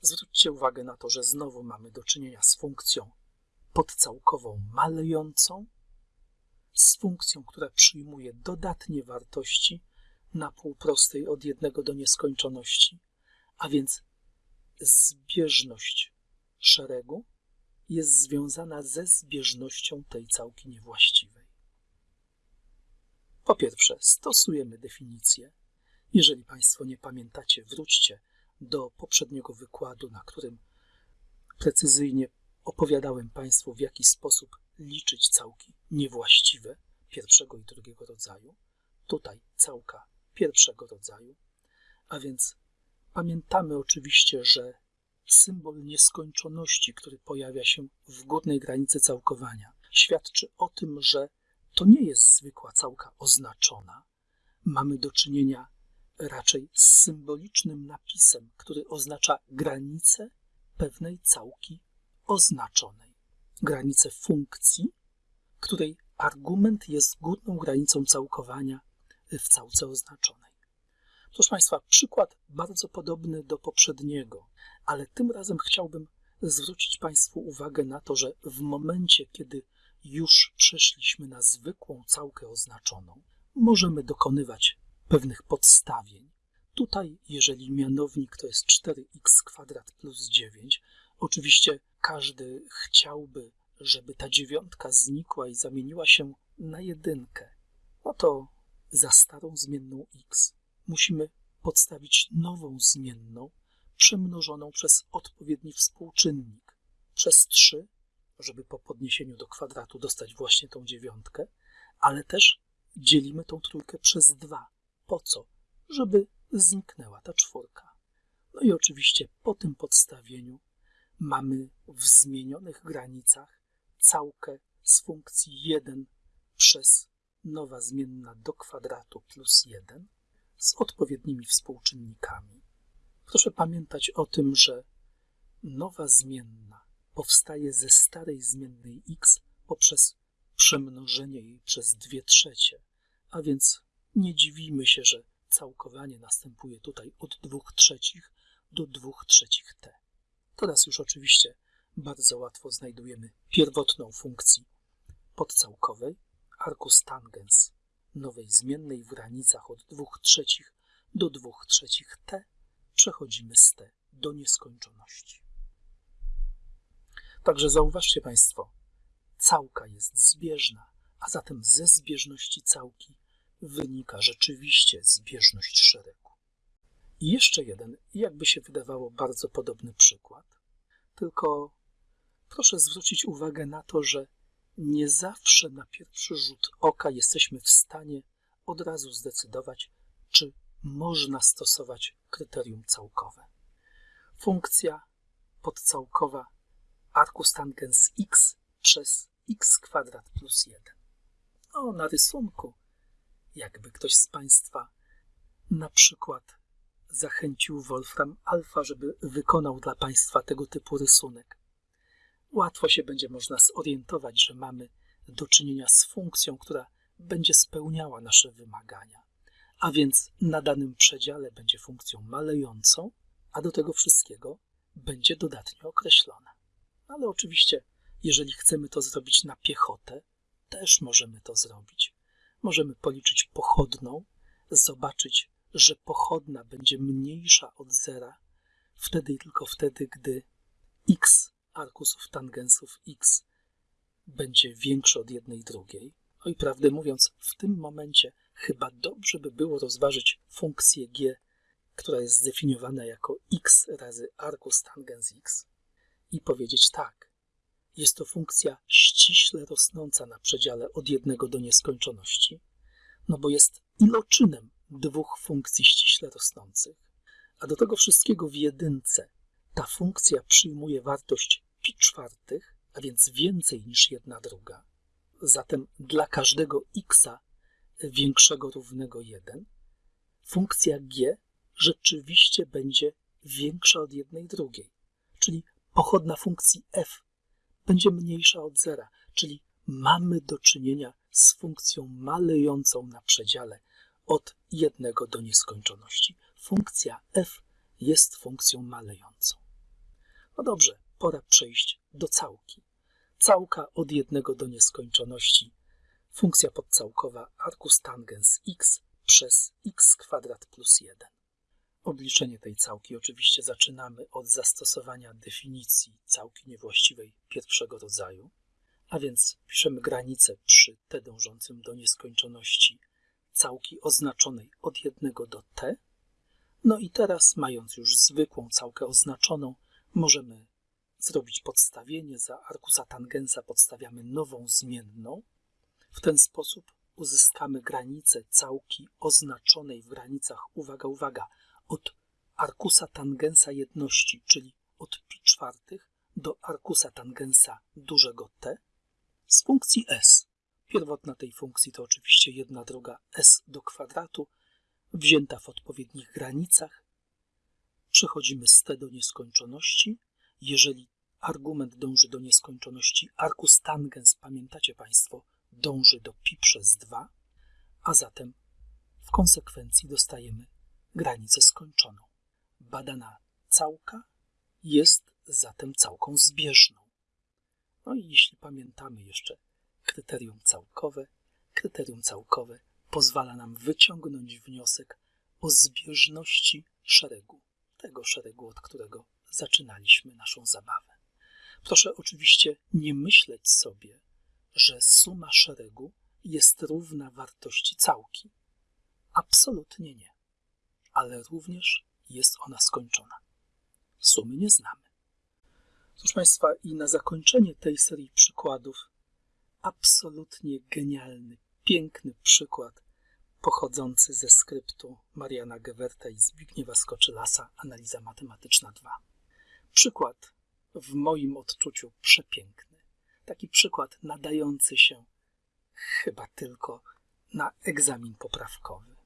A: Zwróćcie uwagę na to, że znowu mamy do czynienia z funkcją podcałkową malejącą, z funkcją, która przyjmuje dodatnie wartości na półprostej od jednego do nieskończoności, a więc zbieżność szeregu jest związana ze zbieżnością tej całki niewłaściwej. Po pierwsze, stosujemy definicję. Jeżeli Państwo nie pamiętacie, wróćcie do poprzedniego wykładu, na którym precyzyjnie opowiadałem Państwu, w jaki sposób liczyć całki niewłaściwe pierwszego i drugiego rodzaju. Tutaj całka pierwszego rodzaju, a więc pamiętamy oczywiście, że symbol nieskończoności, który pojawia się w górnej granicy całkowania, świadczy o tym, że to nie jest zwykła całka oznaczona. Mamy do czynienia raczej z symbolicznym napisem, który oznacza granicę pewnej całki oznaczonej. Granicę funkcji, której argument jest górną granicą całkowania w całce oznaczonej. Proszę Państwa, przykład bardzo podobny do poprzedniego, ale tym razem chciałbym zwrócić Państwu uwagę na to, że w momencie, kiedy już przeszliśmy na zwykłą całkę oznaczoną, możemy dokonywać pewnych podstawień. Tutaj, jeżeli mianownik to jest 4x kwadrat plus 9, oczywiście każdy chciałby, żeby ta dziewiątka znikła i zamieniła się na jedynkę. No to za starą zmienną x musimy podstawić nową zmienną, przemnożoną przez odpowiedni współczynnik, przez 3, żeby po podniesieniu do kwadratu dostać właśnie tą dziewiątkę, ale też dzielimy tą trójkę przez 2. Po co? Żeby zniknęła ta czwórka. No i oczywiście po tym podstawieniu mamy w zmienionych granicach całkę z funkcji 1 przez nowa zmienna do kwadratu plus 1 z odpowiednimi współczynnikami. Proszę pamiętać o tym, że nowa zmienna powstaje ze starej zmiennej x poprzez przemnożenie jej przez 2 trzecie, a więc nie dziwimy się, że całkowanie następuje tutaj od 2 trzecich do 2 trzecich t. Teraz już oczywiście bardzo łatwo znajdujemy pierwotną funkcji podcałkowej, arcus tangens nowej zmiennej w granicach od 2 trzecich do 2 trzecich t, przechodzimy z t do nieskończoności. Także zauważcie Państwo, całka jest zbieżna, a zatem ze zbieżności całki wynika rzeczywiście zbieżność szeregu. I jeszcze jeden, jakby się wydawało, bardzo podobny przykład, tylko proszę zwrócić uwagę na to, że nie zawsze na pierwszy rzut oka jesteśmy w stanie od razu zdecydować, czy można stosować kryterium całkowe. Funkcja podcałkowa arcus tangens x przez x kwadrat plus 1. No, na rysunku, jakby ktoś z Państwa na przykład zachęcił Wolfram Alfa, żeby wykonał dla Państwa tego typu rysunek łatwo się będzie można zorientować, że mamy do czynienia z funkcją, która będzie spełniała nasze wymagania. A więc na danym przedziale będzie funkcją malejącą, a do tego wszystkiego będzie dodatnio określona. Ale oczywiście, jeżeli chcemy to zrobić na piechotę, też możemy to zrobić. Możemy policzyć pochodną, zobaczyć, że pochodna będzie mniejsza od zera, wtedy i tylko wtedy, gdy x arkusów tangensów x będzie większy od jednej drugiej. No i prawdę mówiąc, w tym momencie chyba dobrze by było rozważyć funkcję g, która jest zdefiniowana jako x razy arcus tangens x i powiedzieć tak. Jest to funkcja ściśle rosnąca na przedziale od jednego do nieskończoności, no bo jest iloczynem dwóch funkcji ściśle rosnących. A do tego wszystkiego w jedynce ta funkcja przyjmuje wartość pi czwartych, a więc więcej niż jedna druga. Zatem dla każdego x większego równego 1 funkcja g rzeczywiście będzie większa od jednej drugiej, czyli pochodna funkcji f będzie mniejsza od zera, czyli mamy do czynienia z funkcją malejącą na przedziale od jednego do nieskończoności. Funkcja f jest funkcją malejącą. No dobrze, pora przejść do całki. Całka od jednego do nieskończoności. Funkcja podcałkowa arcus tangens x przez x kwadrat plus 1. Obliczenie tej całki oczywiście zaczynamy od zastosowania definicji całki niewłaściwej pierwszego rodzaju, a więc piszemy granicę przy t dążącym do nieskończoności całki oznaczonej od 1 do t. No i teraz, mając już zwykłą całkę oznaczoną, możemy zrobić podstawienie. Za arkusa tangensa podstawiamy nową zmienną. W ten sposób uzyskamy granicę całki oznaczonej w granicach, uwaga, uwaga, od arkusa tangensa jedności, czyli od pi czwartych do arkusa tangensa dużego t z funkcji s. Pierwotna tej funkcji to oczywiście jedna druga s do kwadratu, wzięta w odpowiednich granicach. Przechodzimy z t do nieskończoności. Jeżeli argument dąży do nieskończoności, arkus tangens, pamiętacie Państwo, dąży do pi przez 2, a zatem w konsekwencji dostajemy granicę skończoną. Badana całka jest zatem całką zbieżną. No i jeśli pamiętamy jeszcze kryterium całkowe, kryterium całkowe pozwala nam wyciągnąć wniosek o zbieżności szeregu, tego szeregu, od którego zaczynaliśmy naszą zabawę. Proszę oczywiście nie myśleć sobie, że suma szeregu jest równa wartości całki. Absolutnie nie. Ale również jest ona skończona. Sumy nie znamy. Proszę Państwa, i na zakończenie tej serii przykładów, absolutnie genialny, piękny przykład pochodzący ze skryptu Mariana Gewerta i Zbigniewa Skoczylasa, Analiza Matematyczna 2. Przykład w moim odczuciu przepiękny. Taki przykład nadający się chyba tylko na egzamin poprawkowy.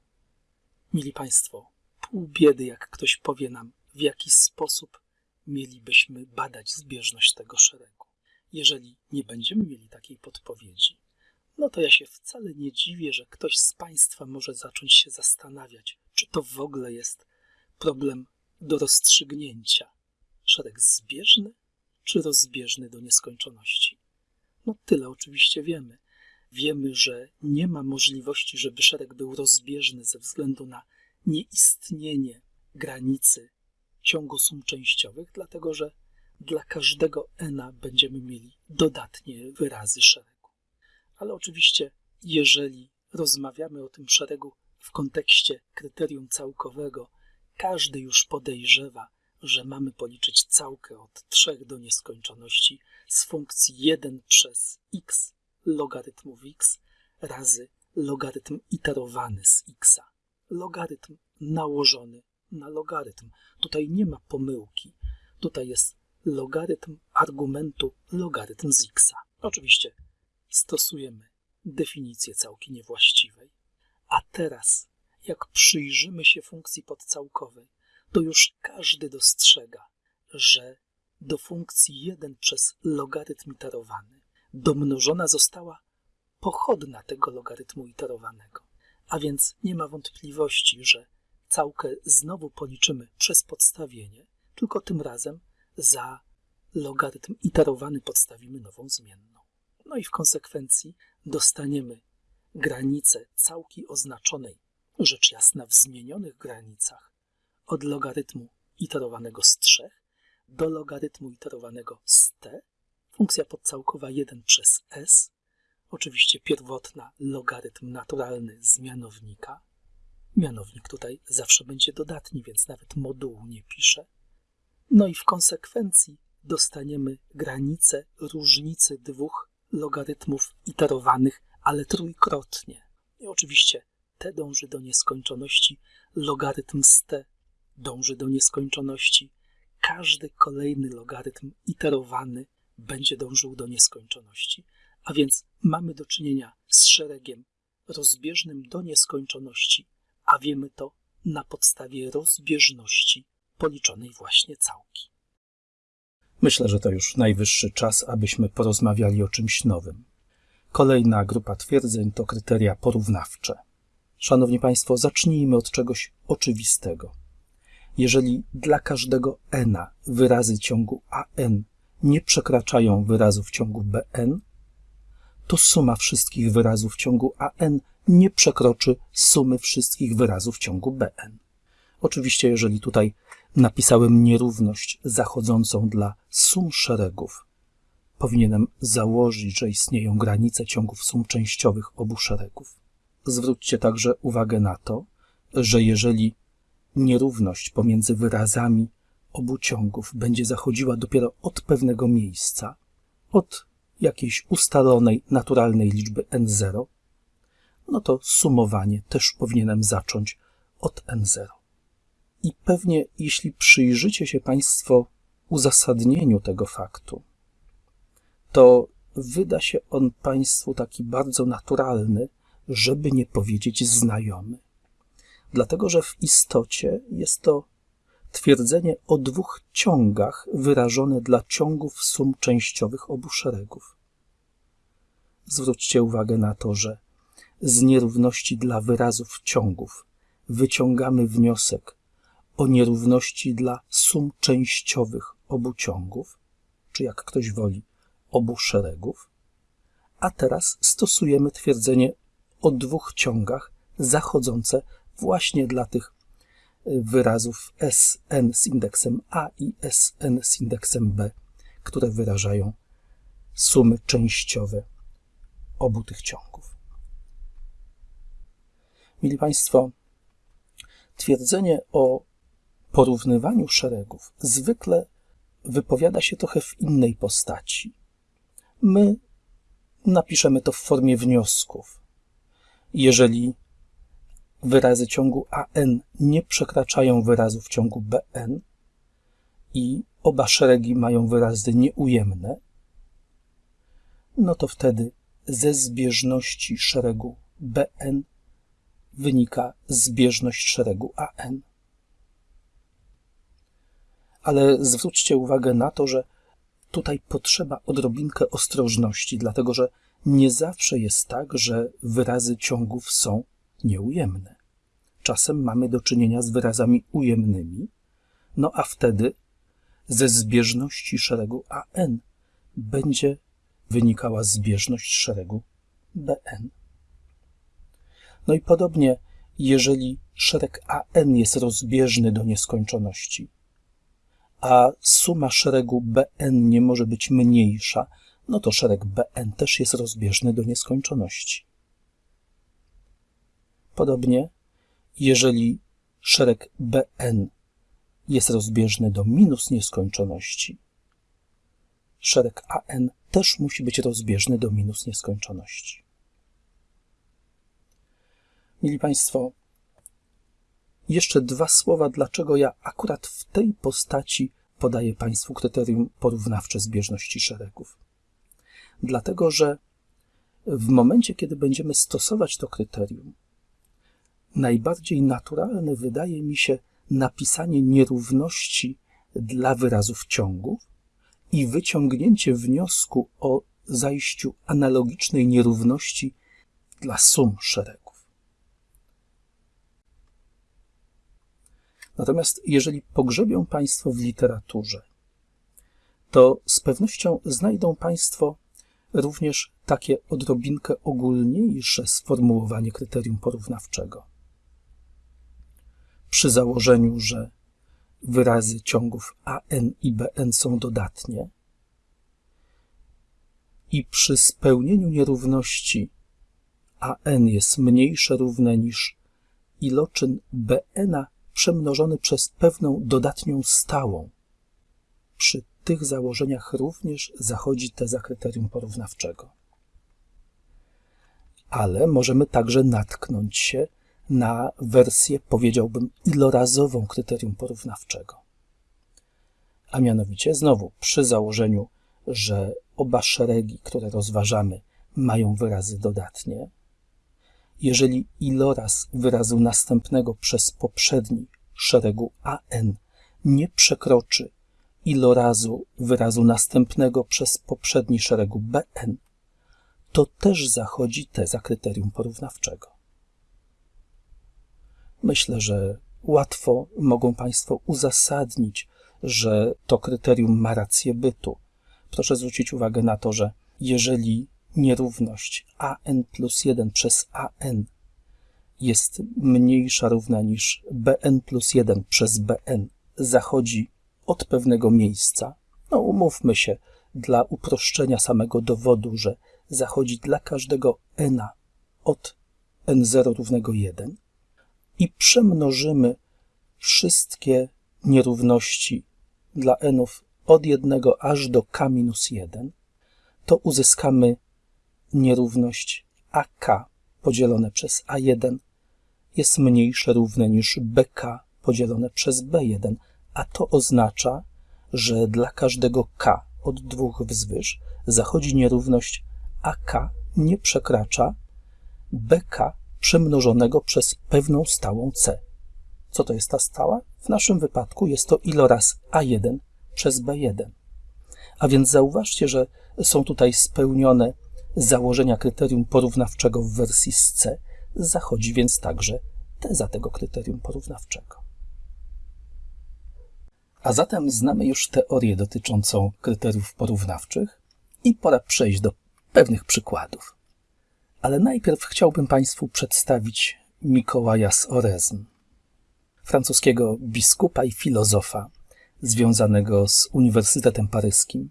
A: Mili Państwo, pół biedy, jak ktoś powie nam, w jaki sposób mielibyśmy badać zbieżność tego szeregu. Jeżeli nie będziemy mieli takiej podpowiedzi, no to ja się wcale nie dziwię, że ktoś z Państwa może zacząć się zastanawiać, czy to w ogóle jest problem do rozstrzygnięcia. Szereg zbieżny czy rozbieżny do nieskończoności? No tyle oczywiście wiemy. Wiemy, że nie ma możliwości, żeby szereg był rozbieżny ze względu na nieistnienie granicy ciągu sum częściowych, dlatego że dla każdego n będziemy mieli dodatnie wyrazy szeregu. Ale oczywiście, jeżeli rozmawiamy o tym szeregu w kontekście kryterium całkowego, każdy już podejrzewa, że mamy policzyć całkę od 3 do nieskończoności z funkcji 1 przez x logarytmów x razy logarytm iterowany z x. Logarytm nałożony na logarytm. Tutaj nie ma pomyłki. Tutaj jest logarytm argumentu logarytm z x. Oczywiście stosujemy definicję całki niewłaściwej. A teraz, jak przyjrzymy się funkcji podcałkowej, to już każdy dostrzega, że do funkcji 1 przez logarytm iterowany domnożona została pochodna tego logarytmu iterowanego. A więc nie ma wątpliwości, że całkę znowu policzymy przez podstawienie, tylko tym razem za logarytm iterowany podstawimy nową zmienną. No i w konsekwencji dostaniemy granicę całki oznaczonej, rzecz jasna w zmienionych granicach, od logarytmu iterowanego z 3 do logarytmu iterowanego z t, funkcja podcałkowa 1 przez s Oczywiście pierwotna logarytm naturalny z mianownika. Mianownik tutaj zawsze będzie dodatni, więc nawet modułu nie piszę. No i w konsekwencji dostaniemy granicę różnicy dwóch logarytmów iterowanych, ale trójkrotnie. I oczywiście t dąży do nieskończoności, logarytm z t dąży do nieskończoności. Każdy kolejny logarytm iterowany będzie dążył do nieskończoności. A więc mamy do czynienia z szeregiem rozbieżnym do nieskończoności, a wiemy to na podstawie rozbieżności policzonej właśnie całki. Myślę, że to już najwyższy czas, abyśmy porozmawiali o czymś nowym. Kolejna grupa twierdzeń to kryteria porównawcze. Szanowni Państwo, zacznijmy od czegoś oczywistego. Jeżeli dla każdego n wyrazy ciągu an nie przekraczają wyrazów ciągu bn, to suma wszystkich wyrazów ciągu an nie przekroczy sumy wszystkich wyrazów ciągu bn. Oczywiście, jeżeli tutaj napisałem nierówność zachodzącą dla sum szeregów, powinienem założyć, że istnieją granice ciągów sum częściowych obu szeregów. Zwróćcie także uwagę na to, że jeżeli nierówność pomiędzy wyrazami obu ciągów będzie zachodziła dopiero od pewnego miejsca, od jakiejś ustalonej, naturalnej liczby n0, no to sumowanie też powinienem zacząć od n0. I pewnie, jeśli przyjrzycie się Państwo uzasadnieniu tego faktu, to wyda się on Państwu taki bardzo naturalny, żeby nie powiedzieć znajomy. Dlatego, że w istocie jest to twierdzenie o dwóch ciągach wyrażone dla ciągów sum częściowych obu szeregów. Zwróćcie uwagę na to, że z nierówności dla wyrazów ciągów wyciągamy wniosek o nierówności dla sum częściowych obu ciągów, czy jak ktoś woli, obu szeregów, a teraz stosujemy twierdzenie o dwóch ciągach zachodzące właśnie dla tych wyrazów Sn z indeksem A i Sn z indeksem B, które wyrażają sumy częściowe obu tych ciągów. Mili Państwo, twierdzenie o porównywaniu szeregów zwykle wypowiada się trochę w innej postaci. My napiszemy to w formie wniosków. Jeżeli wyrazy ciągu AN nie przekraczają wyrazów ciągu BN i oba szeregi mają wyrazy nieujemne, no to wtedy ze zbieżności szeregu BN wynika zbieżność szeregu AN. Ale zwróćcie uwagę na to, że tutaj potrzeba odrobinkę ostrożności, dlatego że nie zawsze jest tak, że wyrazy ciągów są nieujemne. Czasem mamy do czynienia z wyrazami ujemnymi, no a wtedy ze zbieżności szeregu AN będzie wynikała zbieżność szeregu BN. No i podobnie, jeżeli szereg AN jest rozbieżny do nieskończoności, a suma szeregu BN nie może być mniejsza, no to szereg BN też jest rozbieżny do nieskończoności. Podobnie, jeżeli szereg BN jest rozbieżny do minus nieskończoności, szereg AN też musi być rozbieżny do minus nieskończoności. Mili Państwo, jeszcze dwa słowa, dlaczego ja akurat w tej postaci podaję Państwu kryterium porównawcze zbieżności szeregów. Dlatego, że w momencie, kiedy będziemy stosować to kryterium, najbardziej naturalne wydaje mi się napisanie nierówności dla wyrazów ciągów i wyciągnięcie wniosku o zajściu analogicznej nierówności dla sum szeregów. Natomiast jeżeli pogrzebią Państwo w literaturze, to z pewnością znajdą Państwo również takie odrobinkę ogólniejsze sformułowanie kryterium porównawczego. Przy założeniu, że wyrazy ciągów an i bn są dodatnie, i przy spełnieniu nierówności an jest mniejsze równe niż iloczyn bn przemnożony przez pewną dodatnią stałą. Przy tych założeniach również zachodzi teza kryterium porównawczego. Ale możemy także natknąć się na wersję, powiedziałbym, ilorazową kryterium porównawczego. A mianowicie, znowu przy założeniu, że oba szeregi, które rozważamy, mają wyrazy dodatnie, jeżeli iloraz wyrazu następnego przez poprzedni szeregu an nie przekroczy ilorazu wyrazu następnego przez poprzedni szeregu bn, to też zachodzi teza kryterium porównawczego. Myślę, że łatwo mogą Państwo uzasadnić, że to kryterium ma rację bytu. Proszę zwrócić uwagę na to, że jeżeli nierówność an plus 1 przez an jest mniejsza równa niż bn plus 1 przez bn zachodzi od pewnego miejsca, no umówmy się, dla uproszczenia samego dowodu, że zachodzi dla każdego n od n0 równego 1 i przemnożymy wszystkie nierówności dla nów od 1 aż do k minus 1, to uzyskamy nierówność AK podzielone przez A1 jest mniejsze równe niż BK podzielone przez B1, a to oznacza, że dla każdego K od dwóch wzwyż zachodzi nierówność AK nie przekracza BK przemnożonego przez pewną stałą C. Co to jest ta stała? W naszym wypadku jest to iloraz A1 przez B1. A więc zauważcie, że są tutaj spełnione założenia kryterium porównawczego w wersji z C, zachodzi więc także teza tego kryterium porównawczego. A zatem znamy już teorię dotyczącą kryteriów porównawczych i pora przejść do pewnych przykładów. Ale najpierw chciałbym Państwu przedstawić Mikołaja z Orezm, francuskiego biskupa i filozofa związanego z Uniwersytetem Paryskim,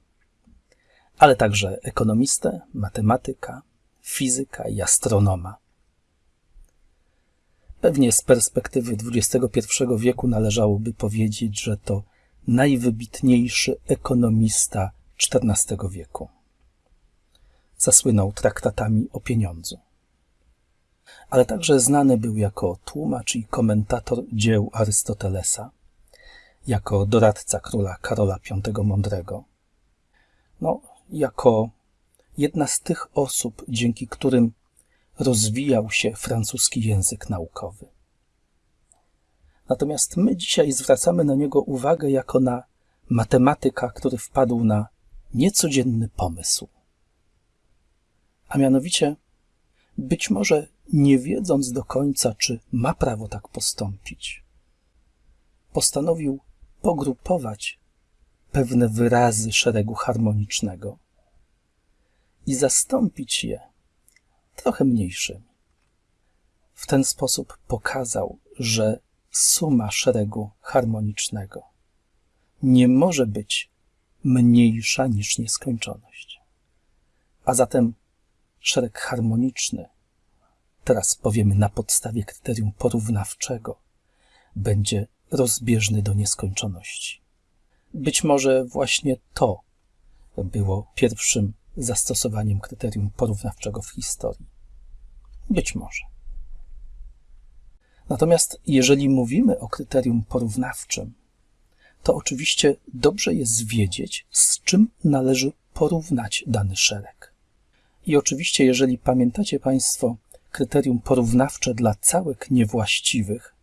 A: ale także ekonomistę, matematyka, fizyka i astronoma. Pewnie z perspektywy XXI wieku należałoby powiedzieć, że to najwybitniejszy ekonomista XIV wieku. Zasłynął traktatami o pieniądzu. Ale także znany był jako tłumacz i komentator dzieł Arystotelesa, jako doradca króla Karola V Mądrego. No, jako jedna z tych osób, dzięki którym rozwijał się francuski język naukowy. Natomiast my dzisiaj zwracamy na niego uwagę jako na matematyka, który wpadł na niecodzienny pomysł. A mianowicie, być może nie wiedząc do końca, czy ma prawo tak postąpić, postanowił pogrupować pewne wyrazy szeregu harmonicznego i zastąpić je trochę mniejszymi. W ten sposób pokazał, że suma szeregu harmonicznego nie może być mniejsza niż nieskończoność. A zatem szereg harmoniczny, teraz powiemy na podstawie kryterium porównawczego, będzie rozbieżny do nieskończoności. Być może właśnie to było pierwszym zastosowaniem kryterium porównawczego w historii. Być może. Natomiast jeżeli mówimy o kryterium porównawczym, to oczywiście dobrze jest wiedzieć, z czym należy porównać dany szereg. I oczywiście, jeżeli pamiętacie Państwo kryterium porównawcze dla całek niewłaściwych,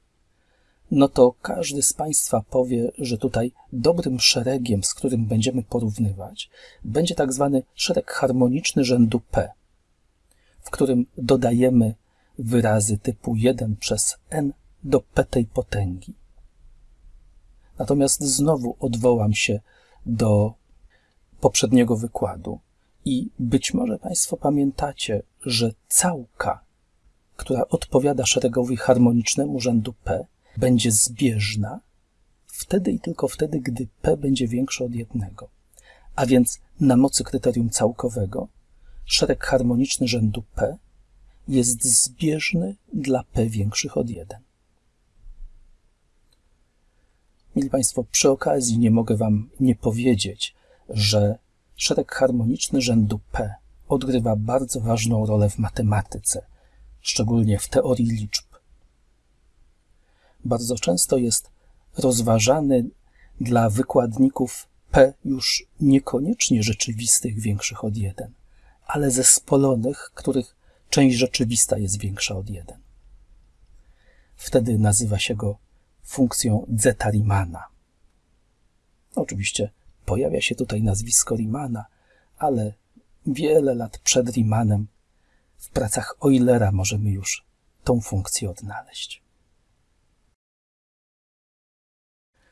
A: no to każdy z Państwa powie, że tutaj dobrym szeregiem, z którym będziemy porównywać, będzie tak zwany szereg harmoniczny rzędu P, w którym dodajemy wyrazy typu 1 przez n do p tej potęgi. Natomiast znowu odwołam się do poprzedniego wykładu i być może Państwo pamiętacie, że całka, która odpowiada szeregowi harmonicznemu rzędu P, będzie zbieżna wtedy i tylko wtedy, gdy p będzie większe od jednego. A więc na mocy kryterium całkowego szereg harmoniczny rzędu p jest zbieżny dla p większych od 1. Mili Państwo, przy okazji nie mogę Wam nie powiedzieć, że szereg harmoniczny rzędu p odgrywa bardzo ważną rolę w matematyce, szczególnie w teorii liczb. Bardzo często jest rozważany dla wykładników p już niekoniecznie rzeczywistych większych od 1, ale zespolonych, których część rzeczywista jest większa od 1. Wtedy nazywa się go funkcją zeta Riemanna. Oczywiście pojawia się tutaj nazwisko Riemanna, ale wiele lat przed Riemanem w pracach Eulera możemy już tą funkcję odnaleźć.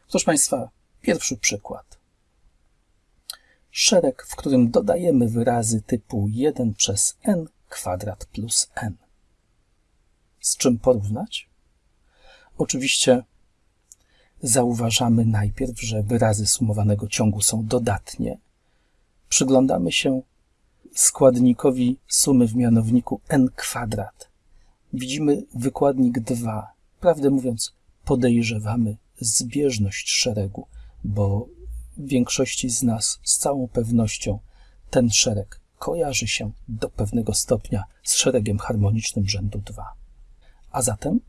A: Proszę Państwa, pierwszy przykład. Szereg, w którym dodajemy wyrazy typu 1 przez n kwadrat plus n. Z czym porównać? Oczywiście zauważamy najpierw, że wyrazy sumowanego ciągu są dodatnie. Przyglądamy się składnikowi sumy w mianowniku n kwadrat. Widzimy wykładnik 2. Prawdę mówiąc, podejrzewamy zbieżność szeregu, bo większości z nas z całą pewnością ten szereg kojarzy się do pewnego stopnia z szeregiem harmonicznym rzędu 2. A zatem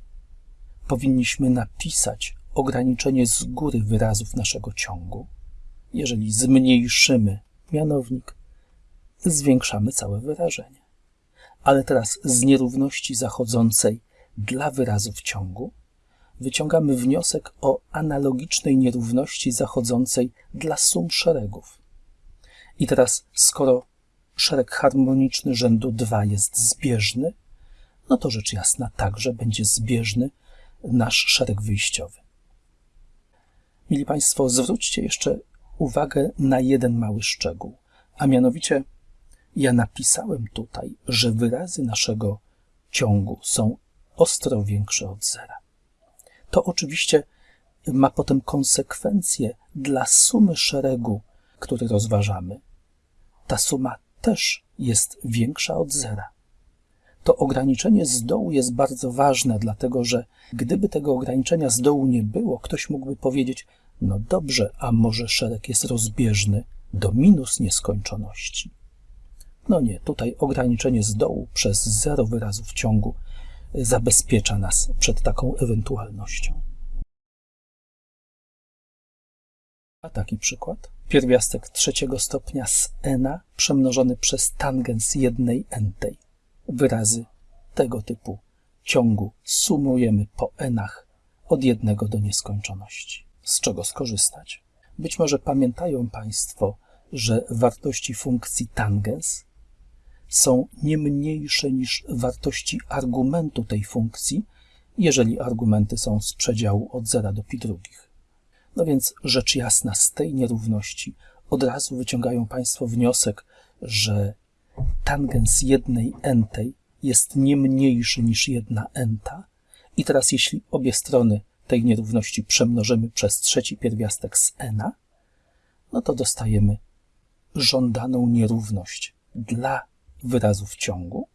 A: powinniśmy napisać ograniczenie z góry wyrazów naszego ciągu. Jeżeli zmniejszymy mianownik, zwiększamy całe wyrażenie. Ale teraz z nierówności zachodzącej dla wyrazów ciągu wyciągamy wniosek o analogicznej nierówności zachodzącej dla sum szeregów. I teraz, skoro szereg harmoniczny rzędu 2 jest zbieżny, no to rzecz jasna także będzie zbieżny nasz szereg wyjściowy. Mili Państwo, zwróćcie jeszcze uwagę na jeden mały szczegół, a mianowicie ja napisałem tutaj, że wyrazy naszego ciągu są ostro większe od zera. To oczywiście ma potem konsekwencje dla sumy szeregu, który rozważamy. Ta suma też jest większa od zera. To ograniczenie z dołu jest bardzo ważne, dlatego że gdyby tego ograniczenia z dołu nie było, ktoś mógłby powiedzieć: No dobrze, a może szereg jest rozbieżny do minus nieskończoności. No nie, tutaj ograniczenie z dołu przez zero wyrazów ciągu zabezpiecza nas przed taką ewentualnością. A taki przykład. Pierwiastek trzeciego stopnia z n przemnożony przez tangens jednej entej. Wyrazy tego typu ciągu sumujemy po enach od jednego do nieskończoności. Z czego skorzystać? Być może pamiętają Państwo, że wartości funkcji tangens są nie mniejsze niż wartości argumentu tej funkcji, jeżeli argumenty są z przedziału od 0 do pi drugich. No więc rzecz jasna, z tej nierówności od razu wyciągają Państwo wniosek, że tangens jednej entej jest nie mniejszy niż jedna enta. I teraz jeśli obie strony tej nierówności przemnożymy przez trzeci pierwiastek z n, no to dostajemy żądaną nierówność dla wyrazów ciągu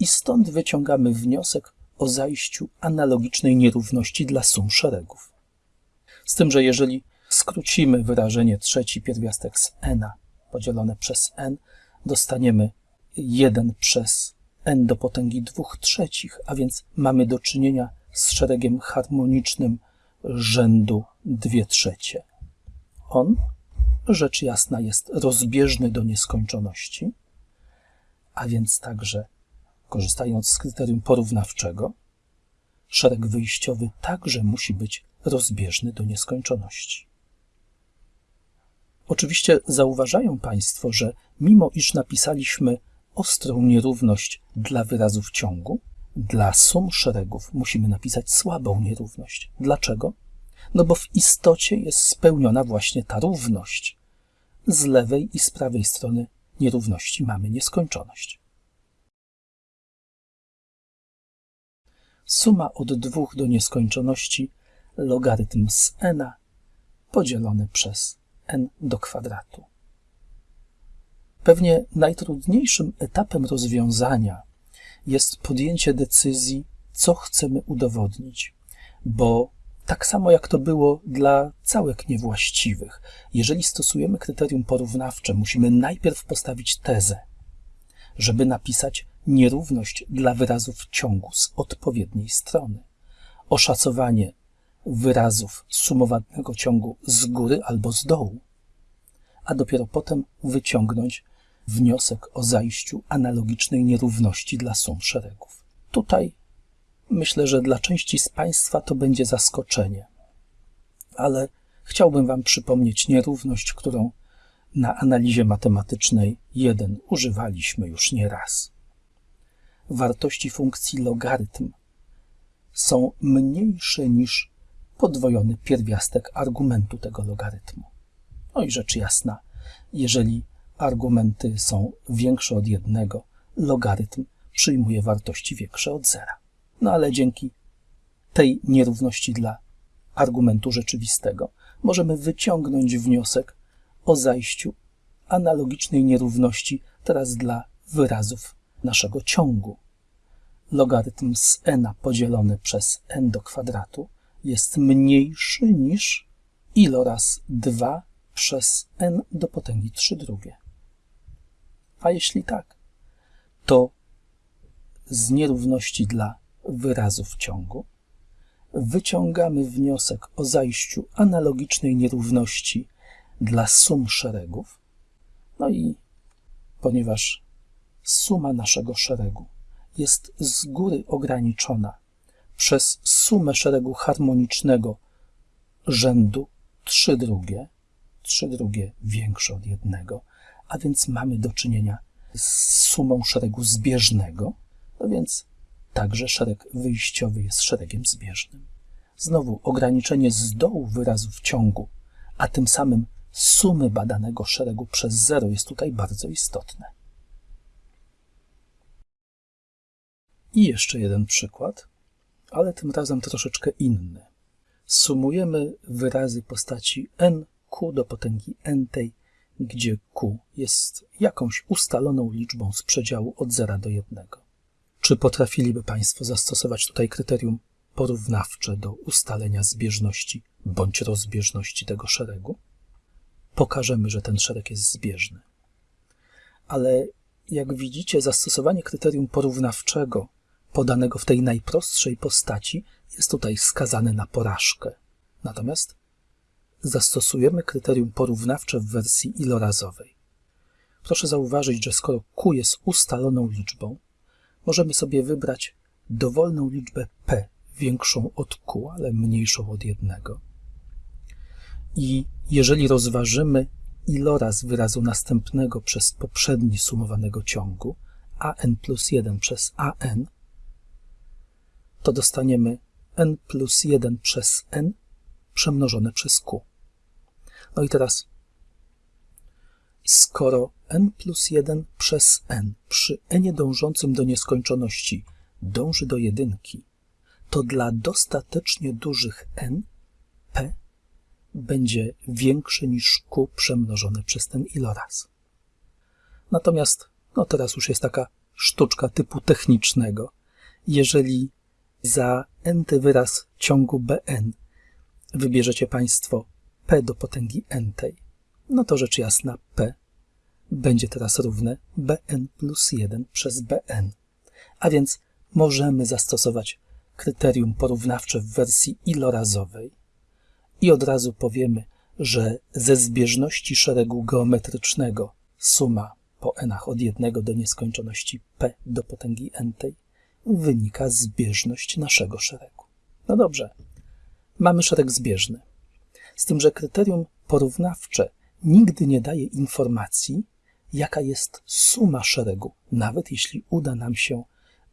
A: i stąd wyciągamy wniosek o zajściu analogicznej nierówności dla sum szeregów. Z tym, że jeżeli skrócimy wyrażenie trzeci pierwiastek z n podzielone przez n, dostaniemy 1 przez n do potęgi 2 trzecich, a więc mamy do czynienia z szeregiem harmonicznym rzędu 2 trzecie. On, rzecz jasna, jest rozbieżny do nieskończoności, a więc także, korzystając z kryterium porównawczego, szereg wyjściowy także musi być rozbieżny do nieskończoności. Oczywiście zauważają Państwo, że mimo iż napisaliśmy ostrą nierówność dla wyrazów ciągu, dla sum szeregów musimy napisać słabą nierówność. Dlaczego? No bo w istocie jest spełniona właśnie ta równość. Z lewej i z prawej strony nierówności mamy nieskończoność. Suma od dwóch do nieskończoności logarytm z n podzielony przez n do kwadratu. Pewnie najtrudniejszym etapem rozwiązania jest podjęcie decyzji, co chcemy udowodnić, bo tak samo jak to było dla całek niewłaściwych, jeżeli stosujemy kryterium porównawcze, musimy najpierw postawić tezę, żeby napisać nierówność dla wyrazów ciągu z odpowiedniej strony, oszacowanie wyrazów sumowanego ciągu z góry albo z dołu, a dopiero potem wyciągnąć wniosek o zajściu analogicznej nierówności dla sum szeregów. Tutaj myślę, że dla części z Państwa to będzie zaskoczenie, ale chciałbym Wam przypomnieć nierówność, którą na analizie matematycznej 1 używaliśmy już nie raz. Wartości funkcji logarytm są mniejsze niż podwojony pierwiastek argumentu tego logarytmu. No i rzecz jasna, jeżeli argumenty są większe od jednego, logarytm przyjmuje wartości większe od zera. No ale dzięki tej nierówności dla argumentu rzeczywistego możemy wyciągnąć wniosek o zajściu analogicznej nierówności teraz dla wyrazów naszego ciągu. Logarytm z n podzielony przez n do kwadratu jest mniejszy niż iloraz 2 przez n do potęgi 3 drugie. A jeśli tak, to z nierówności dla wyrazów ciągu wyciągamy wniosek o zajściu analogicznej nierówności dla sum szeregów. No i ponieważ suma naszego szeregu jest z góry ograniczona przez sumę szeregu harmonicznego rzędu 3 drugie, 3 drugie większe od jednego, a więc mamy do czynienia z sumą szeregu zbieżnego, no więc także szereg wyjściowy jest szeregiem zbieżnym. Znowu ograniczenie z dołu wyrazów ciągu, a tym samym sumy badanego szeregu przez zero jest tutaj bardzo istotne. I jeszcze jeden przykład, ale tym razem troszeczkę inny. Sumujemy wyrazy postaci n q do potęgi n tej, gdzie q jest jakąś ustaloną liczbą z przedziału od 0 do 1. Czy potrafiliby Państwo zastosować tutaj kryterium porównawcze do ustalenia zbieżności bądź rozbieżności tego szeregu? Pokażemy, że ten szereg jest zbieżny. Ale jak widzicie, zastosowanie kryterium porównawczego podanego w tej najprostszej postaci jest tutaj skazane na porażkę. Natomiast zastosujemy kryterium porównawcze w wersji ilorazowej. Proszę zauważyć, że skoro q jest ustaloną liczbą, możemy sobie wybrać dowolną liczbę p, większą od q, ale mniejszą od jednego. I jeżeli rozważymy iloraz wyrazu następnego przez poprzedni sumowanego ciągu, an plus 1 przez an, to dostaniemy n plus 1 przez n przemnożone przez q. No i teraz, skoro n plus 1 przez n przy n dążącym do nieskończoności dąży do jedynki, to dla dostatecznie dużych n p będzie większe niż q przemnożone przez ten iloraz. Natomiast, no teraz już jest taka sztuczka typu technicznego. Jeżeli za n-ty wyraz ciągu Bn wybierzecie Państwo p do potęgi n tej, no to rzecz jasna p będzie teraz równe bn plus 1 przez bn. A więc możemy zastosować kryterium porównawcze w wersji ilorazowej i od razu powiemy, że ze zbieżności szeregu geometrycznego suma po nach od 1 do nieskończoności p do potęgi n tej wynika zbieżność naszego szeregu. No dobrze, mamy szereg zbieżny. Z tym, że kryterium porównawcze nigdy nie daje informacji, jaka jest suma szeregu, nawet jeśli uda nam się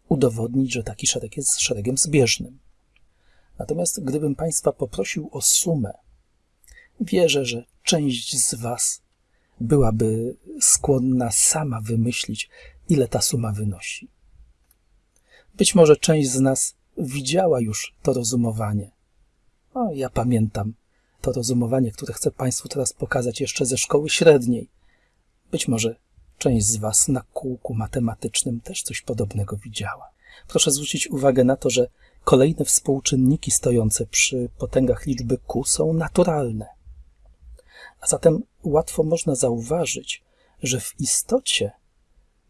A: udowodnić, że taki szereg jest szeregiem zbieżnym. Natomiast gdybym Państwa poprosił o sumę, wierzę, że część z Was byłaby skłonna sama wymyślić, ile ta suma wynosi. Być może część z nas widziała już to rozumowanie. O, ja pamiętam to rozumowanie, które chcę Państwu teraz pokazać jeszcze ze szkoły średniej. Być może Część z Was na kółku matematycznym też coś podobnego widziała. Proszę zwrócić uwagę na to, że kolejne współczynniki stojące przy potęgach liczby q są naturalne. A zatem łatwo można zauważyć, że w istocie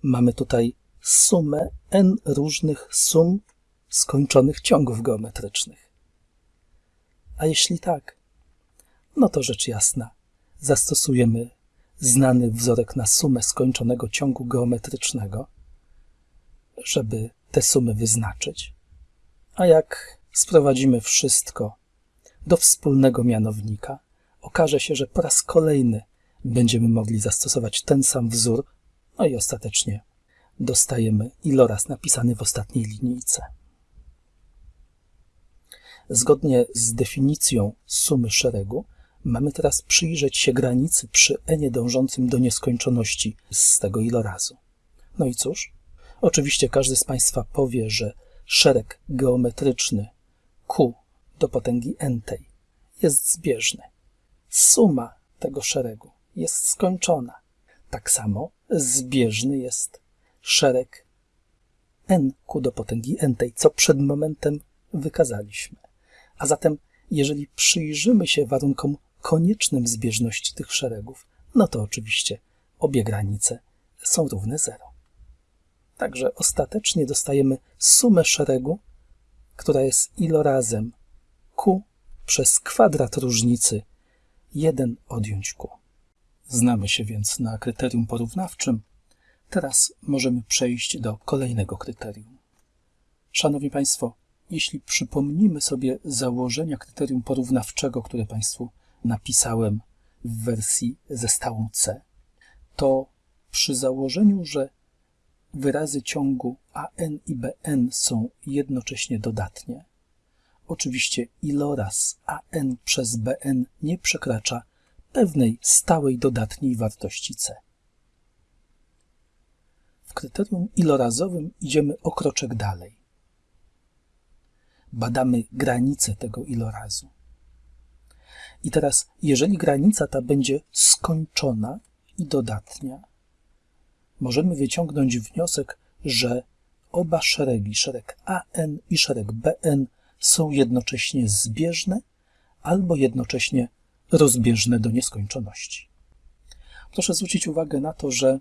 A: mamy tutaj sumę n różnych sum skończonych ciągów geometrycznych. A jeśli tak, no to rzecz jasna, zastosujemy znany wzorek na sumę skończonego ciągu geometrycznego, żeby te sumy wyznaczyć. A jak sprowadzimy wszystko do wspólnego mianownika, okaże się, że po raz kolejny będziemy mogli zastosować ten sam wzór, no i ostatecznie dostajemy iloraz napisany w ostatniej linijce. Zgodnie z definicją sumy szeregu, mamy teraz przyjrzeć się granicy przy n dążącym do nieskończoności z tego ilorazu. No i cóż? Oczywiście każdy z Państwa powie, że szereg geometryczny q do potęgi n jest zbieżny. Suma tego szeregu jest skończona. Tak samo zbieżny jest szereg n ku do potęgi n, co przed momentem wykazaliśmy. A zatem, jeżeli przyjrzymy się warunkom koniecznym zbieżności tych szeregów, no to oczywiście obie granice są równe zero. Także ostatecznie dostajemy sumę szeregu, która jest ilorazem q przez kwadrat różnicy 1 odjąć q. Znamy się więc na kryterium porównawczym. Teraz możemy przejść do kolejnego kryterium. Szanowni Państwo, jeśli przypomnimy sobie założenia kryterium porównawczego, które Państwu napisałem w wersji ze stałą C, to przy założeniu, że wyrazy ciągu AN i BN są jednocześnie dodatnie, oczywiście iloraz AN przez BN nie przekracza pewnej stałej dodatniej wartości C. W kryterium ilorazowym idziemy o kroczek dalej. Badamy granicę tego ilorazu. I teraz, jeżeli granica ta będzie skończona i dodatnia, możemy wyciągnąć wniosek, że oba szeregi, szereg AN i szereg BN, są jednocześnie zbieżne albo jednocześnie rozbieżne do nieskończoności. Proszę zwrócić uwagę na to, że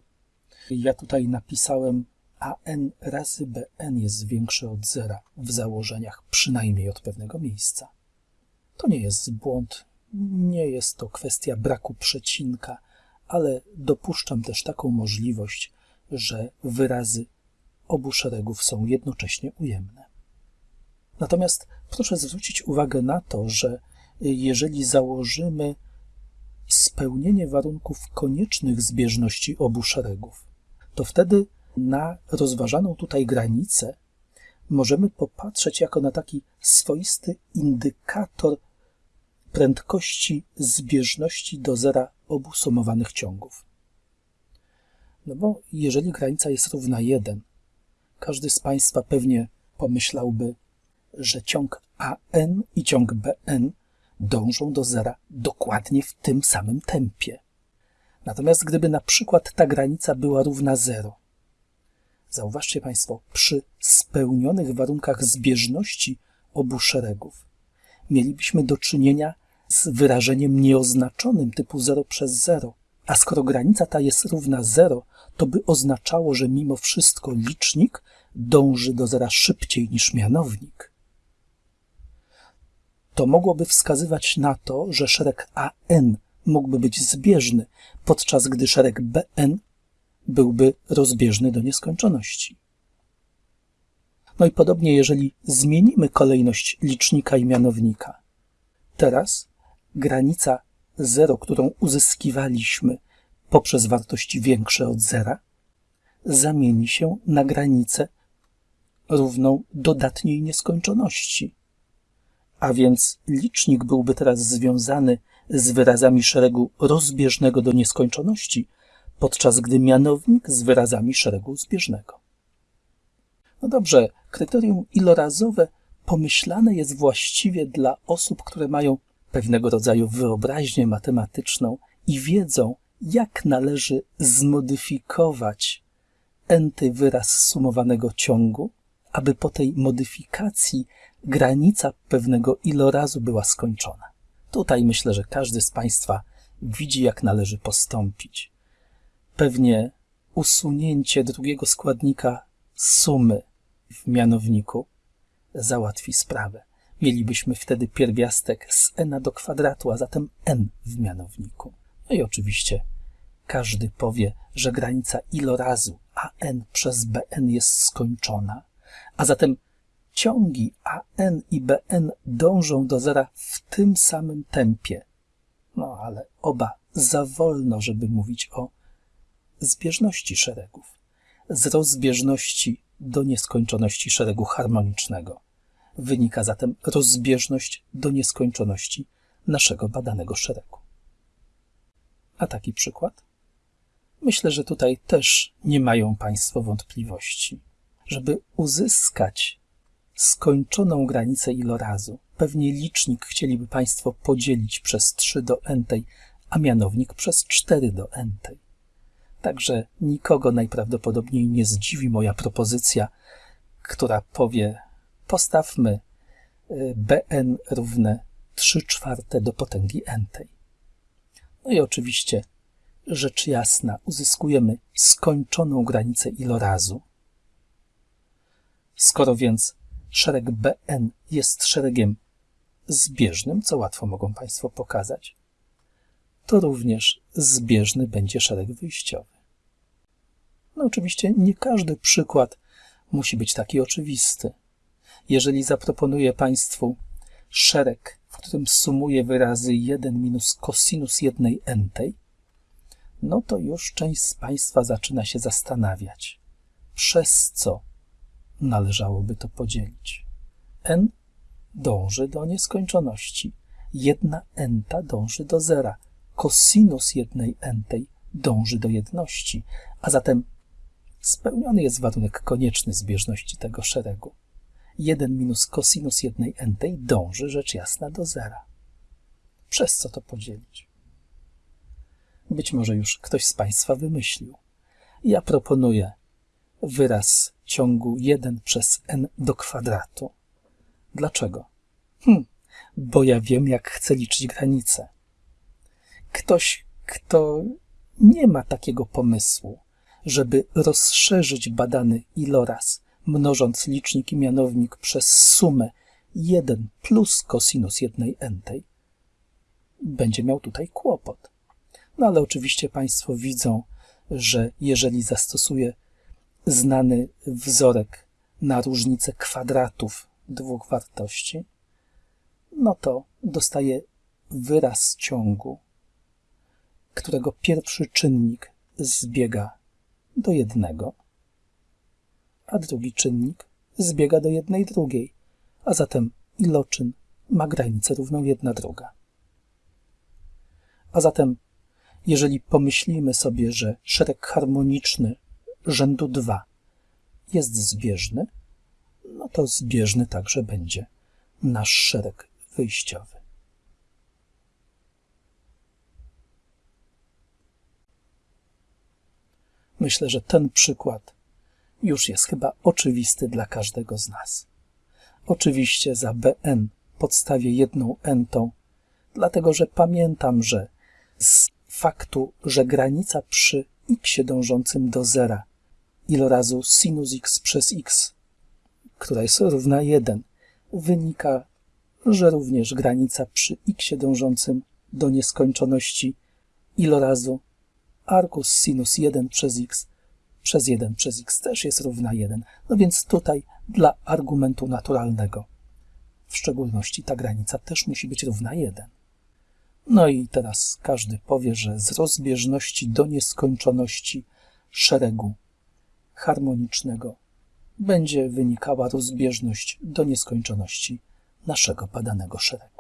A: ja tutaj napisałem AN razy BN jest większe od zera w założeniach, przynajmniej od pewnego miejsca. To nie jest błąd, nie jest to kwestia braku przecinka, ale dopuszczam też taką możliwość, że wyrazy obu szeregów są jednocześnie ujemne. Natomiast proszę zwrócić uwagę na to, że jeżeli założymy spełnienie warunków koniecznych zbieżności obu szeregów, to wtedy na rozważaną tutaj granicę możemy popatrzeć jako na taki swoisty indykator prędkości zbieżności do zera obu sumowanych ciągów. No bo jeżeli granica jest równa 1, każdy z Państwa pewnie pomyślałby, że ciąg AN i ciąg BN dążą do zera dokładnie w tym samym tempie. Natomiast gdyby na przykład ta granica była równa 0, zauważcie Państwo, przy spełnionych warunkach zbieżności obu szeregów mielibyśmy do czynienia z wyrażeniem nieoznaczonym typu 0 przez 0. A skoro granica ta jest równa 0, to by oznaczało, że mimo wszystko licznik dąży do zera szybciej niż mianownik. To mogłoby wskazywać na to, że szereg AN mógłby być zbieżny, podczas gdy szereg BN byłby rozbieżny do nieskończoności. No i podobnie, jeżeli zmienimy kolejność licznika i mianownika. Teraz granica 0, którą uzyskiwaliśmy poprzez wartości większe od zera, zamieni się na granicę równą dodatniej nieskończoności. A więc licznik byłby teraz związany z wyrazami szeregu rozbieżnego do nieskończoności, podczas gdy mianownik z wyrazami szeregu zbieżnego. No dobrze, kryterium ilorazowe pomyślane jest właściwie dla osób, które mają pewnego rodzaju wyobraźnię matematyczną i wiedzą, jak należy zmodyfikować enty wyraz sumowanego ciągu, aby po tej modyfikacji granica pewnego ilorazu była skończona. Tutaj myślę, że każdy z Państwa widzi, jak należy postąpić. Pewnie usunięcie drugiego składnika sumy w mianowniku załatwi sprawę. Mielibyśmy wtedy pierwiastek z n do kwadratu, a zatem n w mianowniku. No i oczywiście każdy powie, że granica ilorazu an przez bn jest skończona, a zatem ciągi an i bn dążą do zera w tym samym tempie. No ale oba za wolno, żeby mówić o zbieżności szeregów. Z rozbieżności do nieskończoności szeregu harmonicznego wynika zatem rozbieżność do nieskończoności naszego badanego szeregu. A taki przykład? Myślę, że tutaj też nie mają Państwo wątpliwości. Żeby uzyskać skończoną granicę ilorazu, pewnie licznik chcieliby Państwo podzielić przez 3 do n, a mianownik przez 4 do n. Także nikogo najprawdopodobniej nie zdziwi moja propozycja, która powie: postawmy y, bn równe 3 czwarte do potęgi n. No i oczywiście rzecz jasna, uzyskujemy skończoną granicę ilorazu. Skoro więc szereg Bn jest szeregiem zbieżnym, co łatwo mogą Państwo pokazać, to również zbieżny będzie szereg wyjściowy. No oczywiście nie każdy przykład musi być taki oczywisty. Jeżeli zaproponuję Państwu szereg, w którym sumuję wyrazy 1 minus cosinus jednej entej, no to już część z Państwa zaczyna się zastanawiać, przez co należałoby to podzielić. n dąży do nieskończoności. Jedna enta dąży do zera. Kosinus jednej entej dąży do jedności, a zatem spełniony jest warunek konieczny zbieżności tego szeregu. 1 minus kosinus jednej entej dąży rzecz jasna do zera. Przez co to podzielić? Być może już ktoś z Państwa wymyślił. Ja proponuję wyraz ciągu 1 przez n do kwadratu. Dlaczego? Hm, bo ja wiem, jak chcę liczyć granice. Ktoś, kto nie ma takiego pomysłu, żeby rozszerzyć badany iloraz, mnożąc licznik i mianownik przez sumę 1 plus kosinus jednej entej, będzie miał tutaj kłopot. No ale oczywiście Państwo widzą, że jeżeli zastosuję znany wzorek na różnicę kwadratów dwóch wartości, no to dostaję wyraz ciągu, którego pierwszy czynnik zbiega do jednego, a drugi czynnik zbiega do jednej drugiej, a zatem iloczyn ma granicę równą jedna druga. A zatem jeżeli pomyślimy sobie, że szereg harmoniczny rzędu 2 jest zbieżny, no to zbieżny także będzie nasz szereg wyjściowy. Myślę, że ten przykład już jest chyba oczywisty dla każdego z nas. Oczywiście za Bn podstawię jedną entą, dlatego że pamiętam, że z faktu, że granica przy x dążącym do zera ilorazu sinus x przez x, która jest równa 1, wynika, że również granica przy x dążącym do nieskończoności ilorazu arcus sinus 1 przez x przez 1 przez x też jest równa 1. No więc tutaj dla argumentu naturalnego w szczególności ta granica też musi być równa 1. No i teraz każdy powie, że z rozbieżności do nieskończoności szeregu harmonicznego będzie wynikała rozbieżność do nieskończoności naszego badanego szeregu.